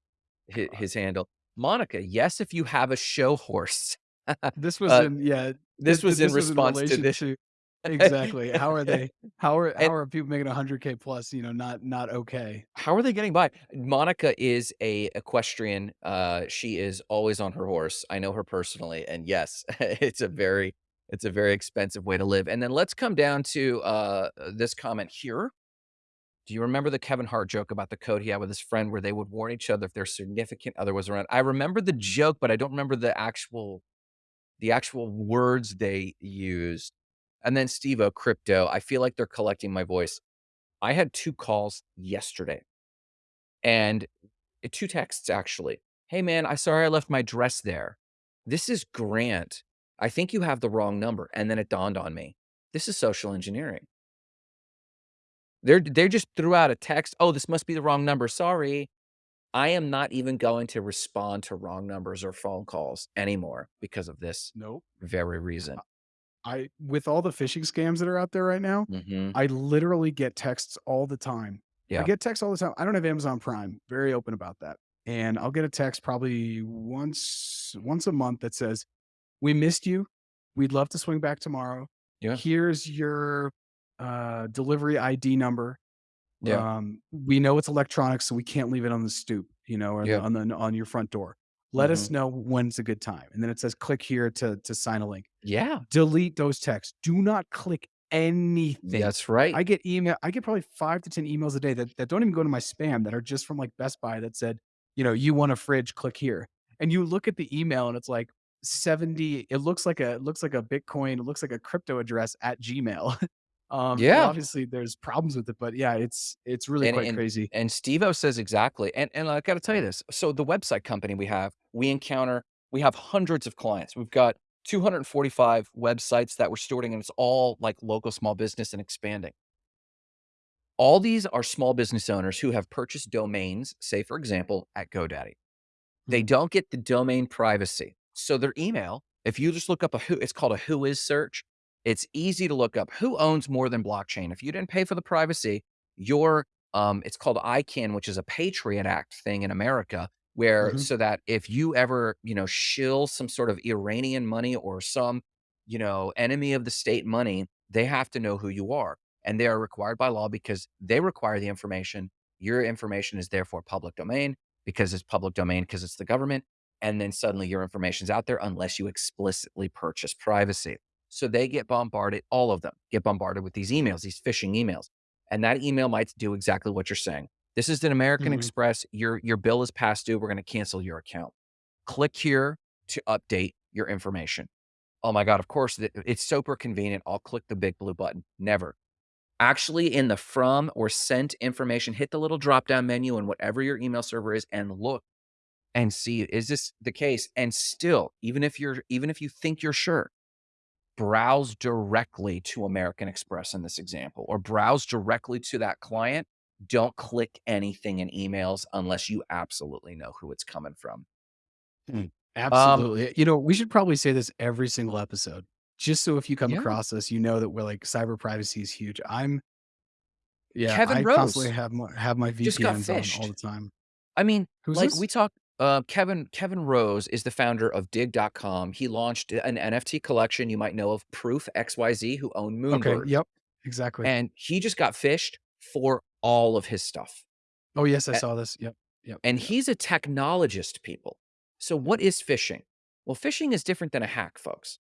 his, his handle. Monica, yes, if you have a show horse. This was uh, in yeah. this th- was th- in this response to this. to exactly how are they? How are and how are people making 100k plus? You know, not not okay. how are they getting by? Monica is a equestrian. Uh, she is always on her horse. I know her personally, and yes, it's a very it's a very expensive way to live. And then let's come down to uh, this comment here. Do you remember the Kevin Hart joke about the code he had with his friend where they would warn each other if their significant other was around? I remember the joke, but I don't remember the actual the actual words they used. And then Steve O crypto, I feel like they're collecting my voice. I had two calls yesterday and uh, two texts actually. Hey man, I sorry I left my dress there. This is Grant. I think you have the wrong number. And then it dawned on me. This is social engineering. They're they just threw out a text. Oh, this must be the wrong number. Sorry. I am not even going to respond to wrong numbers or phone calls anymore because of this Nope. very reason. I with all the phishing scams that are out there right now, Mhm. I literally get texts all the time. Yeah. I get texts all the time. I don't have Amazon Prime. Very open about that. And I'll get a text probably once once a month that says, "We missed you. We'd love to swing back tomorrow. Yeah. Here's your uh, delivery ID number. Yeah. Um, we know it's electronic, so we can't leave it on the stoop, you know, or the, Yeah. on the on your front door. Let us Mhm. know when's a good time." And then it says, "Click here to to sign a link." Yeah. Delete those texts. Do not click anything. That's right. I get email I get probably 5 to 10 emails a day that, that don't even go to my spam that are just from like Best Buy that said, you know, you want a fridge, click here. And you look at the email and it's like 70, it looks like a it looks like a Bitcoin, it looks like a crypto address at Gmail. um, Yeah. obviously there's problems with it, but yeah, it's it's really And quite and crazy. and Steve-O says exactly. And and I gotta tell you this. So the website company we have, we encounter we have hundreds of clients. We've got 245 websites that we're stewarding, and it's all like local small business and expanding. All these are small business owners who have purchased domains, say for example, at GoDaddy. They Mhm. don't get the domain privacy. So their email, if you just look up a who, it's called a who is search. It's easy to look up who owns more than blockchain. If you didn't pay for the privacy, your um, it's called ICANN, which is a Patriot Act thing in America, where Mhm. so that if you ever, you know, shill some sort of Iranian money or some, you know, enemy of the state money, they have to know who you are. And they are required by law because they require the information. Your information is therefore public domain because it's public domain because it's the government. And then suddenly your information's out there unless you explicitly purchase privacy. So they get bombarded, all of them get bombarded with these emails, these phishing emails. And that email might do exactly what you're saying. This is an American Mhm. Express. Your your bill is past due. We're going to cancel your account. Click here to update your information. Oh my God, of course, it's super convenient. I'll click the big blue button. Never. Actually, in the from or sent information, hit the little drop down menu in whatever your email server is and look and see is this the case? And still, even if you're even if you think you're sure, browse directly to American Express in this example, or browse directly to that client. Don't click anything in emails unless you absolutely know who it's coming from. Um, Absolutely. You know, we should probably say this every single episode, just so if you come yeah, across us, you know that we're like cyber privacy is huge. I'm yeah, Kevin I constantly Rose have my have my VPNs on all the time. I mean, Who's like this? we talk uh, Kevin Kevin Rose is the founder of digg.com. He launched an NFT collection you might know of Proof XYZ who own Okay, yep, exactly. And he just got phished for all of his stuff. Oh, yes, I A- saw this. Yep, yep, And yep. he's a technologist, people. So what is phishing? Well, phishing is different than a hack, folks.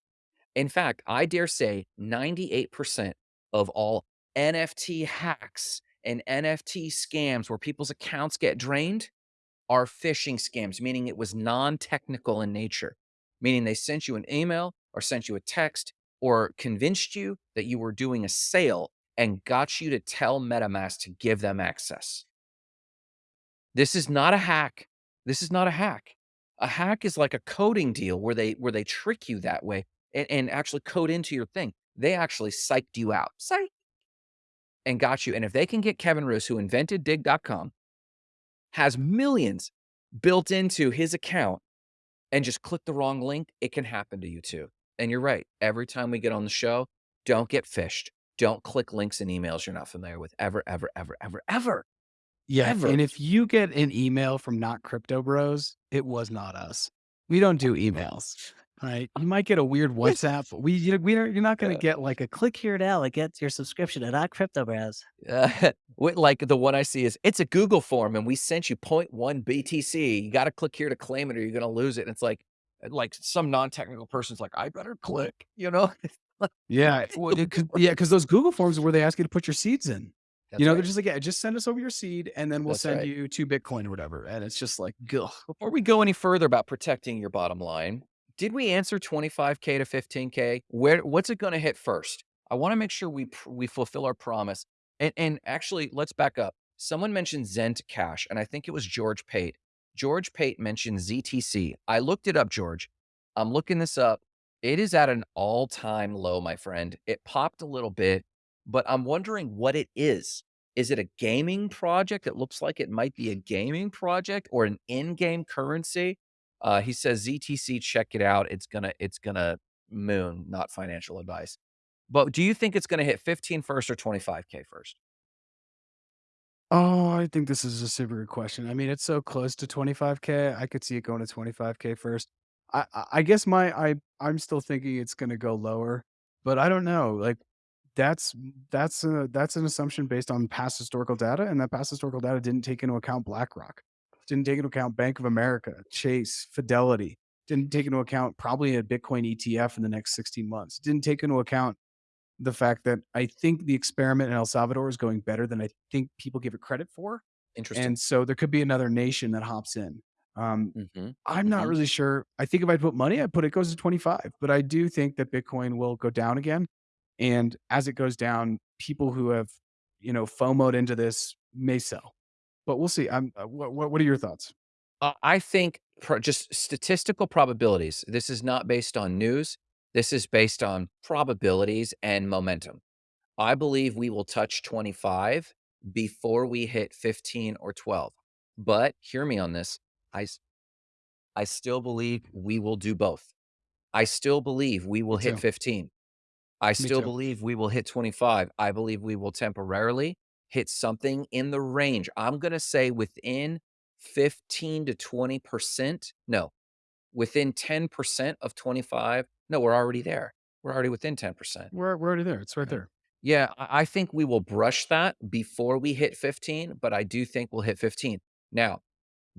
In fact, I dare say 98% of all NFT hacks and NFT scams where people's accounts get drained are phishing scams, meaning it was non-technical in nature, meaning they sent you an email or sent you a text or convinced you that you were doing a sale and got you to tell MetaMask to give them access. This is not a hack. This is not a hack. A hack is like a coding deal where they where they trick you that way and, and actually code into your thing. They actually psyched you out. Psych and got you. And if they can get Kevin Rose, who invented digg.com, has millions built into his account and just click the wrong link, it can happen to you too. And you're right. Every time we get on the show, don't get phished. Don't click links and emails you're not familiar with ever, ever, ever, ever, ever, Yeah, ever. and if you get an email from not crypto bros, it was not us. We don't do emails, right? You might get a weird WhatsApp, we you we are you're not gonna Uh, get like a click here now to get your subscription to Not Crypto Bros. Uh, like the one I see is it's a Google form and we sent you 0.1 BTC. You got to click here to claim it or you're going to lose it. And it's like, like some non-technical person's like, I better click, you know? Yeah, well, it could yeah, because those Google forms are where they ask you to put your seeds in. That's You know, they're just like, yeah, just send us over your seed, and then we'll That's send right. you two Bitcoin or whatever. And it's just like, ugh. Before we go any further about protecting your bottom line, did we answer 25k to 15k? Where what's it going to hit first? I want to make sure we we fulfill our promise. And and actually, let's back up. Someone mentioned Zent Cash, and I think it was George Pate. George Pate mentioned ZTC. I looked it up, George. I'm looking this up. It is at an all-time low, my friend. It popped a little bit, but I'm wondering what it is. Is it a gaming project? It looks like it might be a gaming project or an in-game currency. Uh, he says ZTC, check it out. It's gonna, it's gonna moon, not financial advice. But do you think it's gonna hit 15 first or 25k first? Oh, I think this is a super good question. I mean, it's so close to 25k. I could see it going to 25k first. I I guess my I I'm still thinking it's going to go lower, but I don't know. Like that's that's a, that's an assumption based on past historical data, and that past historical data didn't take into account BlackRock, didn't take into account Bank of America, Chase, Fidelity, didn't take into account probably a Bitcoin ETF in the next 16 months, didn't take into account the fact that I think the experiment in El Salvador is going better than I think people give it credit for. Interesting. And so there could be another nation that hops in. Um, hmm I'm not hmm really sure. I think if I put money, I put it goes to 25, but I do think that Bitcoin will go down again. And as it goes down, people who have, you know, FOMOed into this may sell. But we'll see. I'm, uh, what, what, are your thoughts? Uh, I think pro just statistical probabilities. This is not based on news. This is based on probabilities and momentum. I believe we will touch 25 before we hit 15 or 12. But hear me on this. I, I still believe we will do both. I still believe we will hit too. 15. I Me still too. believe we will hit 25. I believe we will temporarily hit something in the range. I'm going to say within 15 to 20%. No, within 10% of 25. No, we're already there. We're already within 10%. We're, we're already there. It's right Right. there. Yeah, I I think we will brush that before we hit 15, but I do think we'll hit 15. Now,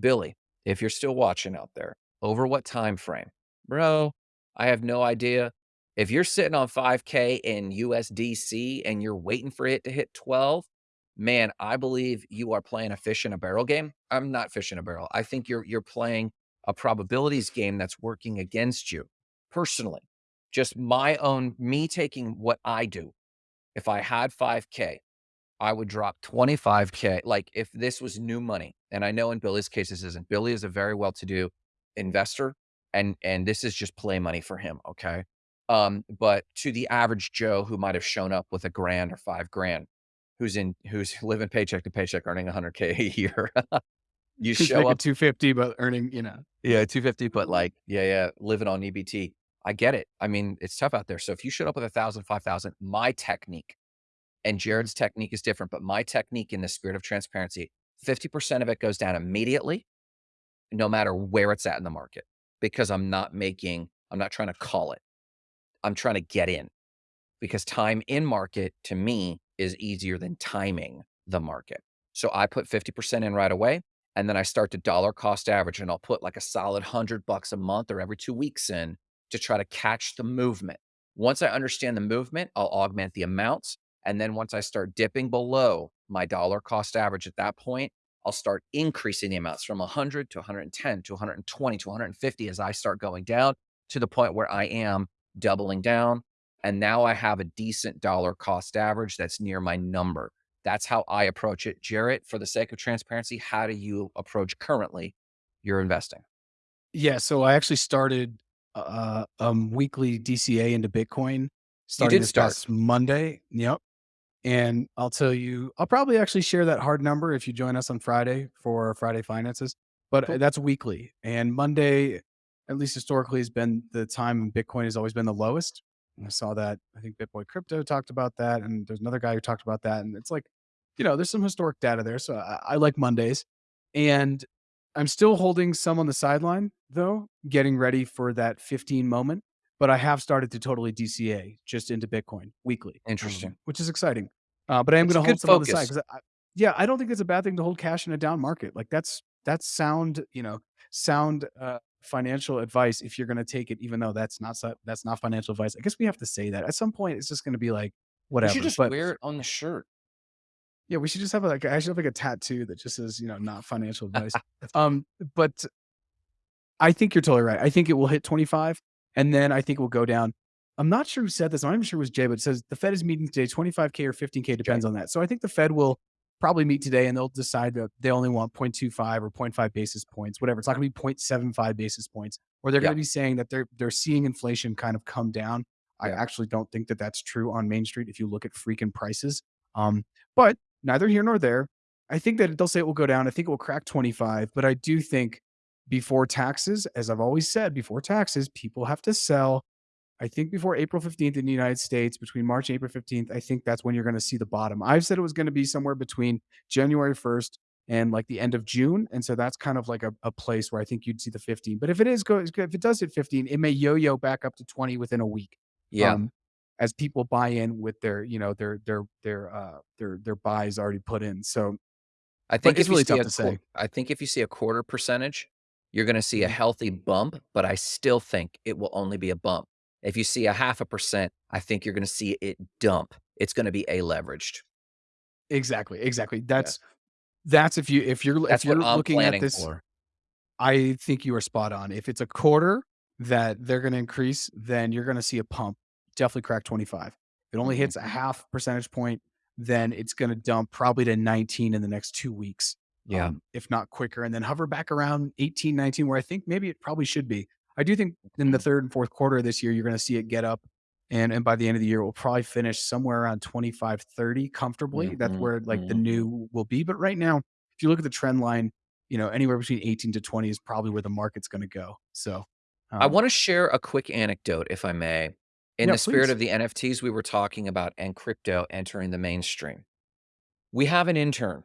Billy, if you're still watching out there, over what time frame? Bro, I have no idea. If you're sitting on 5K in USDC and you're waiting for it to hit 12, man, I believe you are playing a fish in a barrel game. I'm not fish in a barrel. I think you're you're playing a probabilities game that's working against you. Personally, just my own me taking what I do. If I had 5K, I would drop 25K. Like if this was new money, and I know in Billy's case this isn't. Billy is a very well-to-do investor, and and this is just play money for him. Okay. Um, but to the average Joe who might have shown up with a grand or five grand, who's in who's living paycheck to paycheck, earning 100K a year, you Who's show up 250, but earning, you know, yeah, 250, but like, yeah, yeah, living on EBT. I get it. I mean, it's tough out there. So if you showed up with a thousand, five thousand, my technique and. Jarrett's technique is different, but my technique in the spirit of transparency, 50% of it goes down immediately, no matter where it's at in the market, because I'm not making, I'm not trying to call it. I'm trying to get in because time in market to me is easier than timing the market. So I put 50% in right away. And then I start to dollar cost average and I'll put like a solid hundred bucks a month or every two weeks in to try to catch the movement. Once I understand the movement, I'll augment the amounts. And then once I start dipping below my dollar cost average at that point, I'll start increasing the amounts from 100 to 110 to 120 to 150 as I start going down to the point where I am doubling down, and now I have a decent dollar cost average that's near my number. That's how I approach it. Jarrett, for the sake of transparency, how do you approach currently your investing? Yeah, so I actually started uh um weekly DCA into Bitcoin You starting did this start. past Monday. Yep. And I'll tell you, I'll probably actually share that hard number if you join us on Friday for Friday finances. But uh, Cool. that's weekly. And Monday, at least historically, has been the time Bitcoin has always been the lowest. And I saw that. I think Bitboy Crypto talked about that. And there's another guy who talked about that. And it's like, you know, there's some historic data there. So I, I like Mondays. And I'm still holding some on the sideline, though, getting ready for that 15 moment. But I have started to totally DCA just into Bitcoin weekly, um, Interesting. which is exciting. Uh, but I am going to hold some on the side because, I, yeah, I don't think it's a bad thing to hold cash in a down market. Like that's that's sound, you know, sound uh, financial advice if you're going to take it, even though that's not that's not financial advice. I guess we have to say that at some point. It's just going to be like We should whatever. just But wear it on the shirt. yeah, we should just have like I should have like a tattoo that just says you know not financial advice. Um, but I think you're totally right. I think it will hit 25 and then I think it will go down. I'm not sure who said this. I'm not even sure it was Jay, but it says the Fed is meeting today. 25K or 15K Jay. depends on that. So I think the Fed will probably meet today and they'll decide that they only want 0.25 or 0.5 basis points, whatever. It's not going to be 0.75 basis points, or they're Yeah. going to be saying that they're they're seeing inflation kind of come down. I actually don't think that that's true on Main Street if you look at freaking prices. Um, but neither here nor there. I think that they'll say it will go down. I think it will crack 25, but I do think before taxes, as I've always said, before taxes, people have to sell. I think before April 15th in the United States, between March and April 15th, I think that's when you're going to see the bottom. I've said it was going to be somewhere between January 1st and like the end of June. And so that's kind of like a, a place where I think you'd see the 15. But if it is go if it does hit 15, it may yo-yo back up to 20 within a week. Yeah. Um, as people buy in with their, you know, their their their uh their their buys already put in. So I think it's really tough to say. I think if you see a quarter percentage, you're gonna see a Mhm. healthy bump, but I still think it will only be a bump. If you see a half a percent, I think you're gonna see it dump. It's gonna be A leveraged. Exactly, exactly. Yeah. That's that's if you if you're if That's what you're looking at this for. I think you are spot on. If it's a quarter that they're gonna increase, then you're gonna see a pump, definitely crack 25. If it only hits a Mhm. half percentage point, then it's gonna dump probably to 19 in the next 2 weeks, Yeah. um, if not quicker, and then hover back around 18, 19, where I think maybe it probably should be. I do think in the Mhm. 3rd and 4th quarter of this year, you're gonna see it get up, and and by the end of the year, we'll probably finish somewhere around 25, 30 comfortably. That's Mhm, where, like, the mhm. new will be, but right now, if you look at the trend line, you know, anywhere between 18 to 20 is probably where the market's gonna go. So, I um wanna share a quick anecdote, if I may, in Yeah, the spirit please. of the NFTs we were talking about and crypto entering the mainstream. We have an intern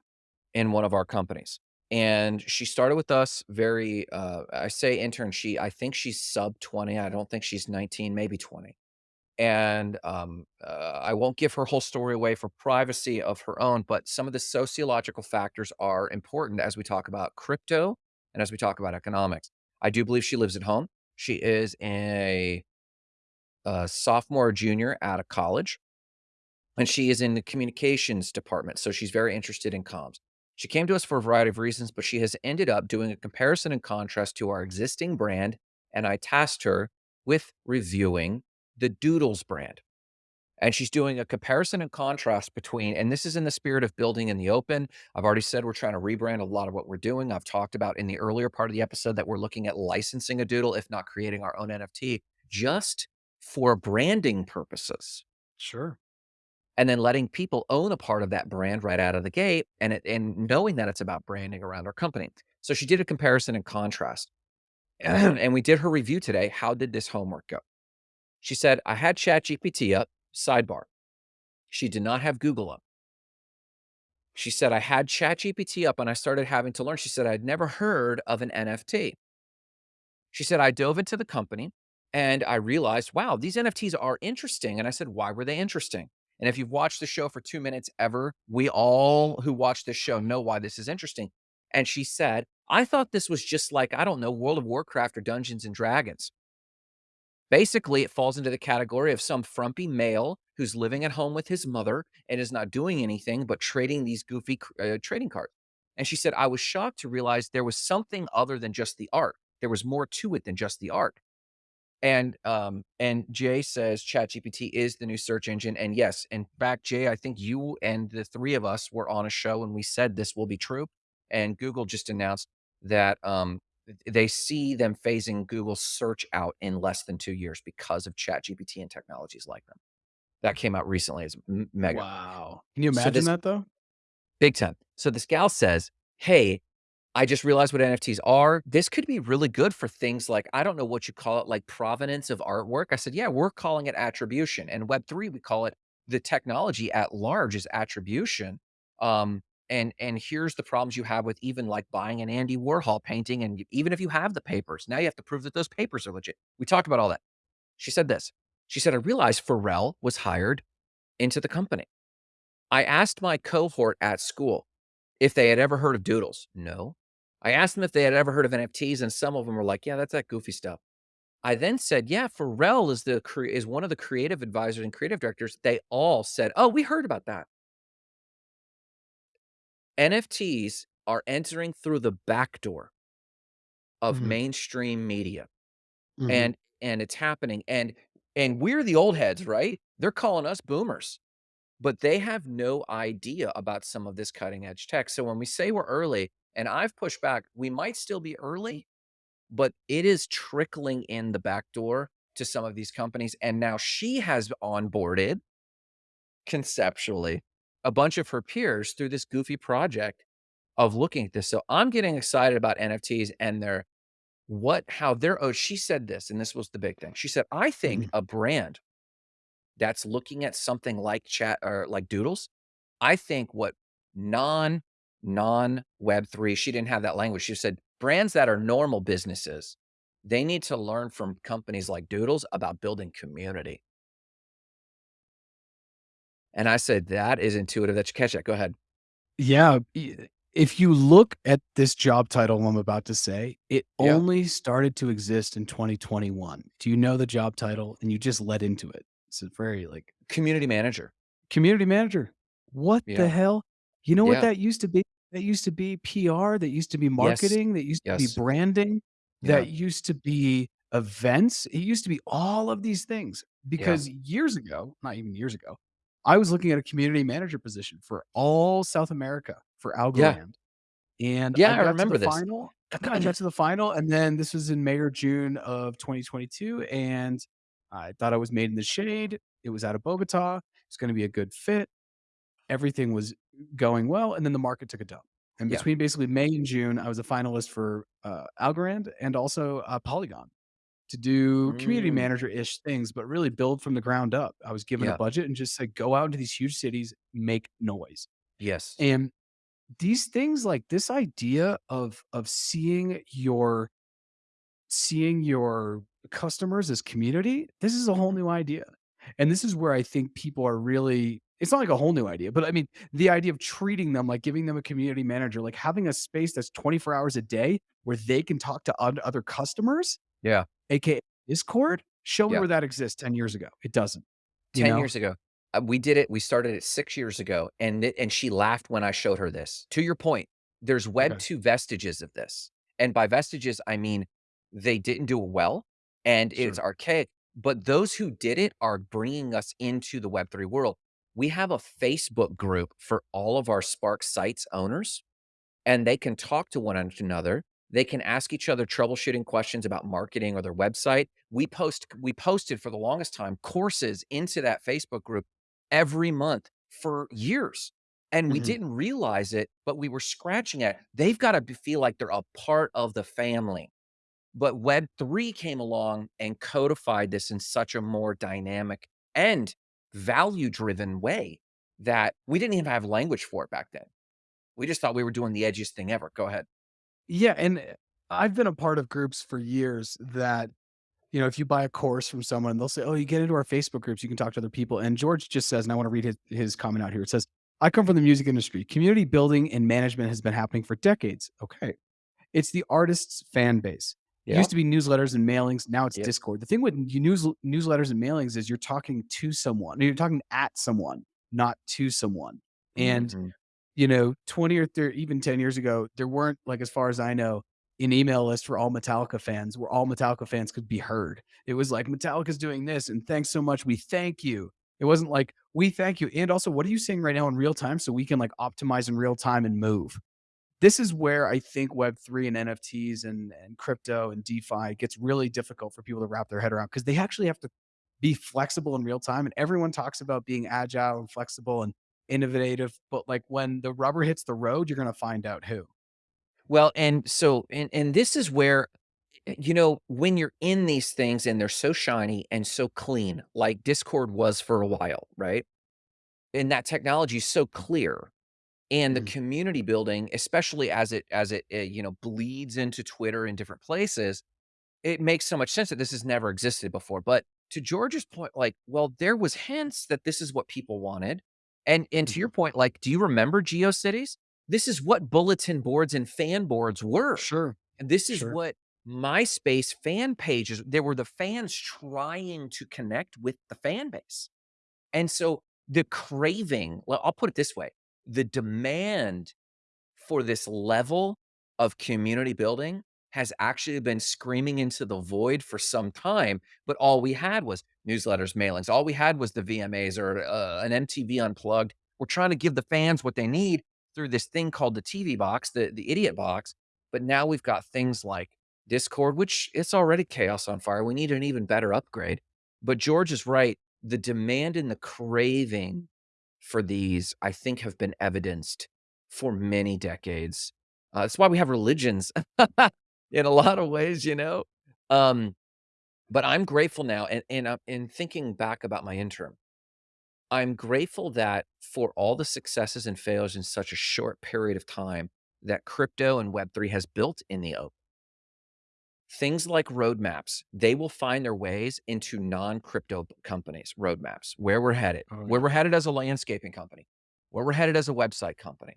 in one of our companies, and she started with us very, uh I say intern, she I think she's sub 20, I don't think she's 19, maybe 20. And, um, uh, I won't give her whole story away for privacy of her own, but some of the sociological factors are important as we talk about crypto and as we talk about economics. I do believe she lives at home. She is a, uh, sophomore or junior out of college, and she is in the communications department, so she's very interested in comms. She came to us for a variety of reasons, but she has ended up doing a comparison and contrast to our existing brand, and I tasked her with reviewing the Doodles brand. And she's doing a comparison and contrast between and this is in the spirit of building in the open. I've already said we're trying to rebrand a lot of what we're doing. I've talked about in the earlier part of the episode that we're looking at licensing a doodle, if not creating our own NFT, just for branding purposes, Sure. And then letting people own a part of that brand right out of the gate and it and knowing that it's about branding around our company. So she did a comparison and contrast. and we did her review today. How did this homework go? She said, I had ChatGPT up, sidebar. She did not have Google up. She said, I had ChatGPT up and I started having to learn. She said, I'd never heard of an NFT. She said, I dove into the company and I realized, wow, these NFTs are interesting. And I said, why were they interesting? And if you've watched the show for two minutes ever, we all who watch this show know why this is interesting. And she said, I thought this was just like, I don't know, World of Warcraft or Dungeons and Dragons. Basically, it falls into the category of some frumpy male who's living at home with his mother and is not doing anything but trading these goofy uh, trading cards. And she said, I was shocked to realize there was something other than just the art. There was more to it than just the art. And um, and Jay says ChatGPT is the new search engine. And yes, in fact, Jay, I think you and the three of us were on a show and we said this will be true. And Google just announced that um, they see them phasing Google search out in less than two years because of ChatGPT and technologies like them. That came out recently as mega. Wow. Can you So imagine this that though? big time. So this gal says, Hey, I just realized what NFTs are. This could be really good for things like, I don't know what you call it, like provenance of artwork. I said, Yeah, we're calling it attribution. And Web3, we call it the technology at large is attribution. Um, and and here's the problems you have with even like buying an Andy Warhol painting. And even if you have the papers, now you have to prove that those papers are legit. We talked about all that. She said this. She said, I realized Pharrell was hired into the company. I asked my cohort at school if they had ever heard of Doodles. No. I asked them if they had ever heard of NFTs, and some of them were like, "Yeah, that's that goofy stuff." I then said, "Yeah, Pharrell is the is one of the creative advisors and creative directors." They all said, "Oh, we heard about that." NFTs are entering through the back door of Mhm, mainstream media, mhm. and and it's happening. And and we're the old heads, right? They're calling us boomers. but they have no idea about some of this cutting edge tech. So when we say we're early, and I've pushed back, we might still be early, but it is trickling in the back door to some of these companies. And now she has onboarded conceptually a bunch of her peers through this goofy project of looking at this. So I'm getting excited about NFTs and their what how they're oh, she said this, and this was the big thing. She said, "I think Mhm. a brand that's looking at something like chat or like Doodles, I think what non non Web3, she didn't have that language. She said brands that are normal businesses, they need to learn from companies like Doodles about building community. And I said, that is intuitive. That you catch that. Go ahead. Yeah, if you look at this job title I'm about to say, it Yeah. only started to exist in 2021. Do you know the job title? And you just led into it. It's a very, like Community manager. community manager. What the hell? You know what Yeah. that used to be? That used to be PR, that used to be Yes. marketing, that used to be branding, Yeah. that used to be events. It used to be all of these things Yeah. because years ago, not even years ago, I was looking at a community manager position for all South America for Yeah. And Yeah, I I to the remember this. final. I got to the final, and then this was in May or June of 2022, and I thought I was made in the shade. It was out of Bogota. It's going to be a good fit. Everything was going well, and then the market took a dump. And Yeah. between basically May and June, I was a finalist for uh, Algorand and also uh, Polygon to do community Mm. manager-ish things, but really build from the ground up. I was given a budget and just said, go out into these huge cities, make noise. Yes. And these things like this idea of of seeing your seeing your customers as community, this is a whole new idea. And this is where I think people are really it's not like a whole new idea, but I mean, the idea of treating them like giving them a community manager, like having a space that's 24 hours a day where they can talk to other customers, Yeah. aka Discord. Show me Yeah. where that exists 10 years ago. It doesn't. 10 know? years ago. Uh, we did it. We started it 6 years ago, and it and she laughed when I showed her this. To your point, there's Web Okay. 2 vestiges of this, and by vestiges, I mean they didn't do it well, and it's archaic, but those who did it are bringing us into the Web 3 world. We have a Facebook group for all of our Spark Sites owners, and they can talk to one another. They can ask each other troubleshooting questions about marketing or their website. We post we posted for the longest time courses into that Facebook group every month for years. And we Mhm. didn't realize it, but we were scratching at it. They've got to feel like they're a part of the family. But Web3 came along and codified this in such a more dynamic and value driven way that we didn't even have language for it back then. We just thought we were doing the edgiest thing ever. Go ahead. Yeah, and, eh, I've been a part of groups for years that, you know, if you buy a course from someone, they'll say, "Oh, you get into our Facebook groups, you can talk to other people." And George just says, and I wanna read his his comment out here. It says, "I come from the music industry. Community building and management has been happening for decades." Okay. It's the artist's fan base. It Yeah. used to be newsletters and mailings, now it's Yep. Discord. The thing with news newsletters and mailings is you're talking to someone, you're talking at someone, not to someone. And Mhm. you know, 20 or 30, even 10 years ago, there weren't, like, as far as I know, an email list for all Metallica fans where all Metallica fans could be heard. It was like, Metallica's doing this, and thanks so much. We thank you. It wasn't like, we thank you. And also, what are you saying right now in real time so we can like optimize in real time and move? This is where I think Web3 and NFTs and, and crypto and DeFi gets really difficult for people to wrap their head around because they actually have to be flexible in real time. And everyone talks about being agile and flexible and innovative, but like when the rubber hits the road, you're gonna find out who. Well, and so and and this is where eh, you know, when you're in these things and they're so shiny and so clean, like Discord was for a while, right? And that technology is so clear and the Mhm. community building, especially as it as it, uh, you know, bleeds into Twitter in different places, it makes so much sense that this has never existed before. But to George's point, like, well, there was hints that this is what people wanted. And and to your Mhm. point, like, do you remember GeoCities? This is what bulletin boards and fan boards were. Sure, And this is sure. what MySpace fan pages, there were the fans trying to connect with the fan base. And so the craving, well, I'll put it this way, the demand for this level of community building has actually been screaming into the void for some time, but all we had was newsletters, mailings. All we had was the VMAs or uh, an MTV Unplugged. We're trying to give the fans what they need through this thing called the TV box, the the idiot box. But now we've got things like Discord, which it's already chaos on fire. We need an even better upgrade. But George is right. The demand and the craving for these, I think, have been evidenced for many decades. Uh, that's why we have religions in a lot of ways, you know? Um, but I'm grateful now, and and, uh, in thinking back about my interim, I'm grateful that for all the successes and failures in such a short period of time that crypto and Web3 has built in the open. Things like roadmaps, they will find their ways into non-crypto companies' roadmaps, where we're headed, Oh, where we're headed as a landscaping company, where we're headed as a website company.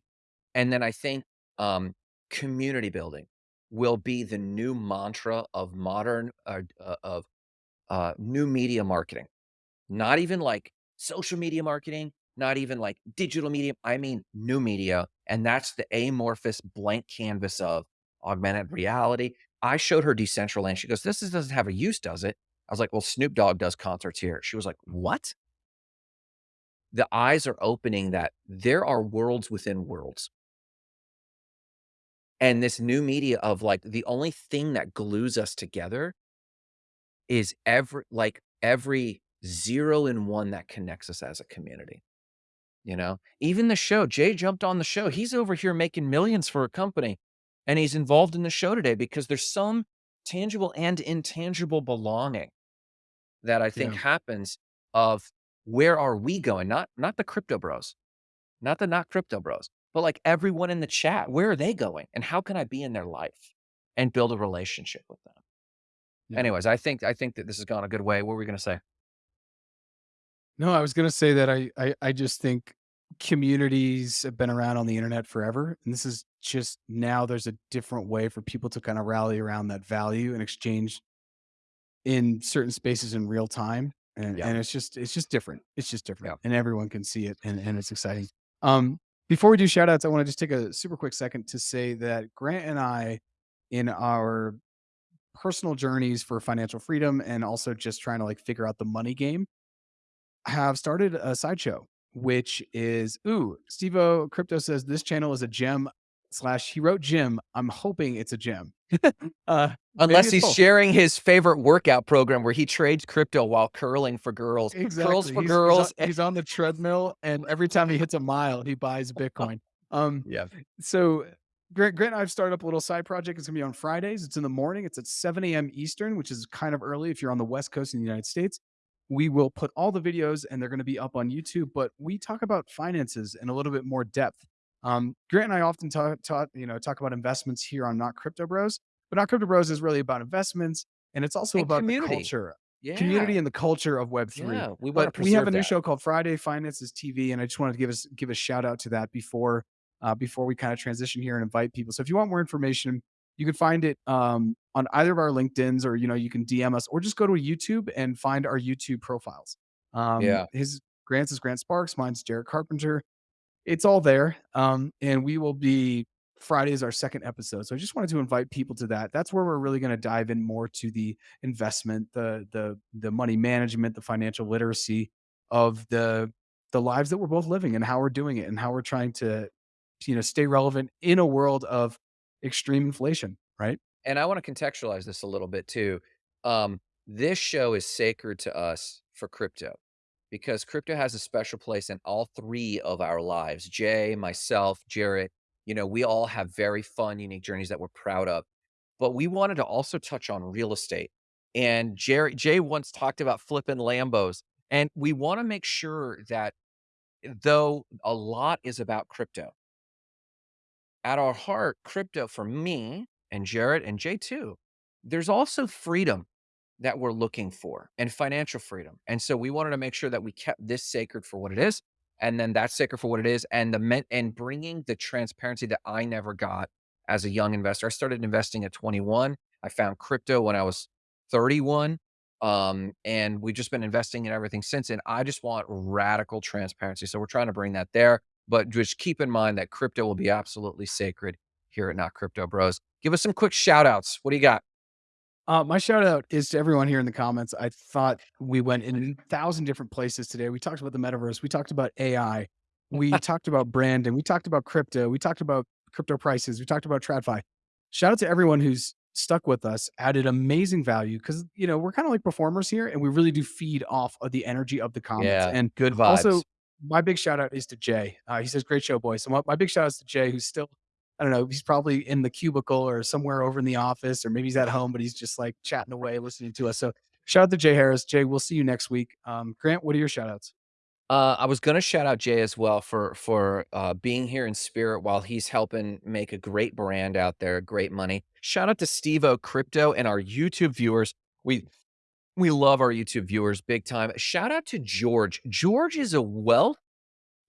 And then I think um, community building will be the new mantra of modern uh, uh, of uh, new media marketing. Not even like social media marketing, not even like digital media. I mean new media, and that's the amorphous blank canvas of augmented reality. I showed her Decentraland. She goes, "This is, doesn't have a use, does it?" I was like, "Well, Snoop Dogg does concerts here." She was like, "What?" The eyes are opening that there are worlds within worlds. And this new media of like the only thing that glues us together is every like every 0 and 1 that connects us as a community, you know? Even the show, Jay jumped on the show. He's over here making millions for a company, and he's involved in the show today because there's some tangible and intangible belonging that I think Yeah. happens of where are we going? Not not the crypto bros, not the not crypto bros, but like everyone in the chat, where are they going? And how can I be in their life and build a relationship with them? Yeah. Anyways, I think I think that this has gone a good way. What were we gonna say? No, I was gonna say that I I I just think communities have been around on the internet forever, and this is just now there's a different way for people to kind of rally around that value and exchange in certain spaces in real time. And, Yeah. and it's just it's just different. It's just different. Yeah. And everyone can see it and, and it's exciting. Um before we do shout outs, I want to just take a super quick second to say that Grant and I in our personal journeys for financial freedom and also just trying to like figure out the money game have started a sideshow, which is ooh, Stevo Crypto says this channel is a gem slash he wrote gym. I'm hoping it's a gem. uh Unless he's both. sharing his favorite workout program where he trades crypto while curling for girls. Exactly. Curls for He's- he's on- girls. He's on, the treadmill, and every time he hits a mile, he buys Bitcoin. Um, yeah. so Grant, Grant and I have started up a little side project. It's gonna be on Fridays. It's in the morning. It's at 7 a.m. Eastern, which is kind of early if you're on the West Coast in the United States. We will put all the videos and they're going to be up on YouTube, but we talk about finances in a little bit more depth. Um, Grant and I often talk, talk, you know, talk about investments here on Not Crypto Bros, but Not Crypto Bros is really about investments and it's also And about community. the culture, Yeah. community, and the culture of Web three. Yeah. We But we have a new that. show called Friday Finances TV, and I just wanted to give us give a shout out to that before uh, before we kind of transition here and invite people. So if you want more information, you can find it um, on either of our LinkedIn's, or you know you can DM us, or just go to YouTube and find our YouTube profiles. Um, Yeah. his Grant's is Grant Sparks, mine's Jarrett Carpenter. It's all there, um, and we will be Friday is our second episode. So I just wanted to invite people to that. That's where we're really going to dive in more to the investment, the the the money management, the financial literacy of the the lives that we're both living and how we're doing it and how we're trying to you know stay relevant in a world of extreme inflation, right? and I want to contextualize this a little bit too. Um, this show is sacred to us for crypto because crypto has a special place in all three of our lives. Jay, myself, Jarrett, you know, we all have very fun, unique journeys that we're proud of. But we wanted to also touch on real estate. And Jerry, Jay once talked about flipping Lambos. And we want to make sure that though a lot is about crypto, at our heart, crypto for me and Jarrett and Jay too, there's also freedom that we're looking for and financial freedom. And so we wanted to make sure that we kept this sacred for what it is. And then that's sacred for what it is. And the men and bringing the transparency that I never got as a young investor. I started investing at 21. I found crypto when I was 31. Um, and we've just been investing in everything since. And I just want radical transparency. So we're trying to bring that there. But just keep in mind that crypto will be absolutely sacred here at Not Crypto Bros. Give us some quick shout outs. What do you got? Uh, my shout out is to everyone here in the comments. I thought we went in a thousand different places today. We talked about the metaverse. We talked about AI. We talked about branding. We talked about crypto. We talked about crypto prices. We talked about TradFi. Shout out to everyone who's stuck with us, added amazing value because you know we're kind of like performers here, and we really do feed off of the energy of the comments. Yeah, And good vibes. also, my big shout out is to Jay. Uh, he says, "Great show, boys." So my, my big shout out is to Jay, who's still, I don't know, he's probably in the cubicle or somewhere over in the office, or maybe he's at home, but he's just like chatting away, listening to us. So shout out to Jay Harris. Jay, we'll see you next week. Um, Grant, what are your shout outs? Uh, I was gonna shout out Jay as well for for uh, being here in spirit while he's helping make a great brand out there, great money. Shout out to Steve O Crypto and our YouTube viewers. We we love our YouTube viewers big time. Shout out to George. George is a wealth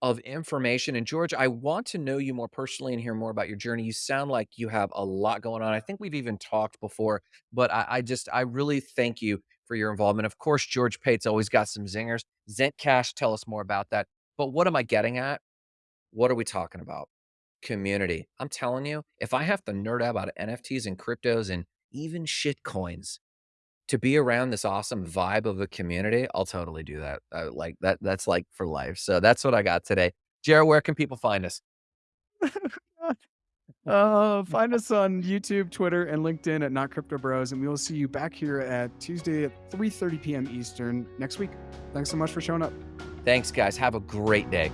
of information. And George, I want to know you more personally and hear more about your journey. You sound like you have a lot going on. I think we've even talked before, but I, I just, I really thank you for your involvement. Of course, George Pate's always got some zingers. Zentcash, tell us more about that. But what am I getting at? What are we talking about? Community. I'm telling you, if I have to nerd out about NFTs and cryptos and even shit coins, to be around this awesome vibe of a community, I'll totally do that. Uh, like that that's like for life. So that's what I got today. Jarrett, where can people find us? Uh, find us on YouTube, Twitter, and LinkedIn at Not Crypto Bros, and we will see you back here at Tuesday at 3:30 p.m. Eastern next week. Thanks so much for showing up. Thanks, guys. Have a great day.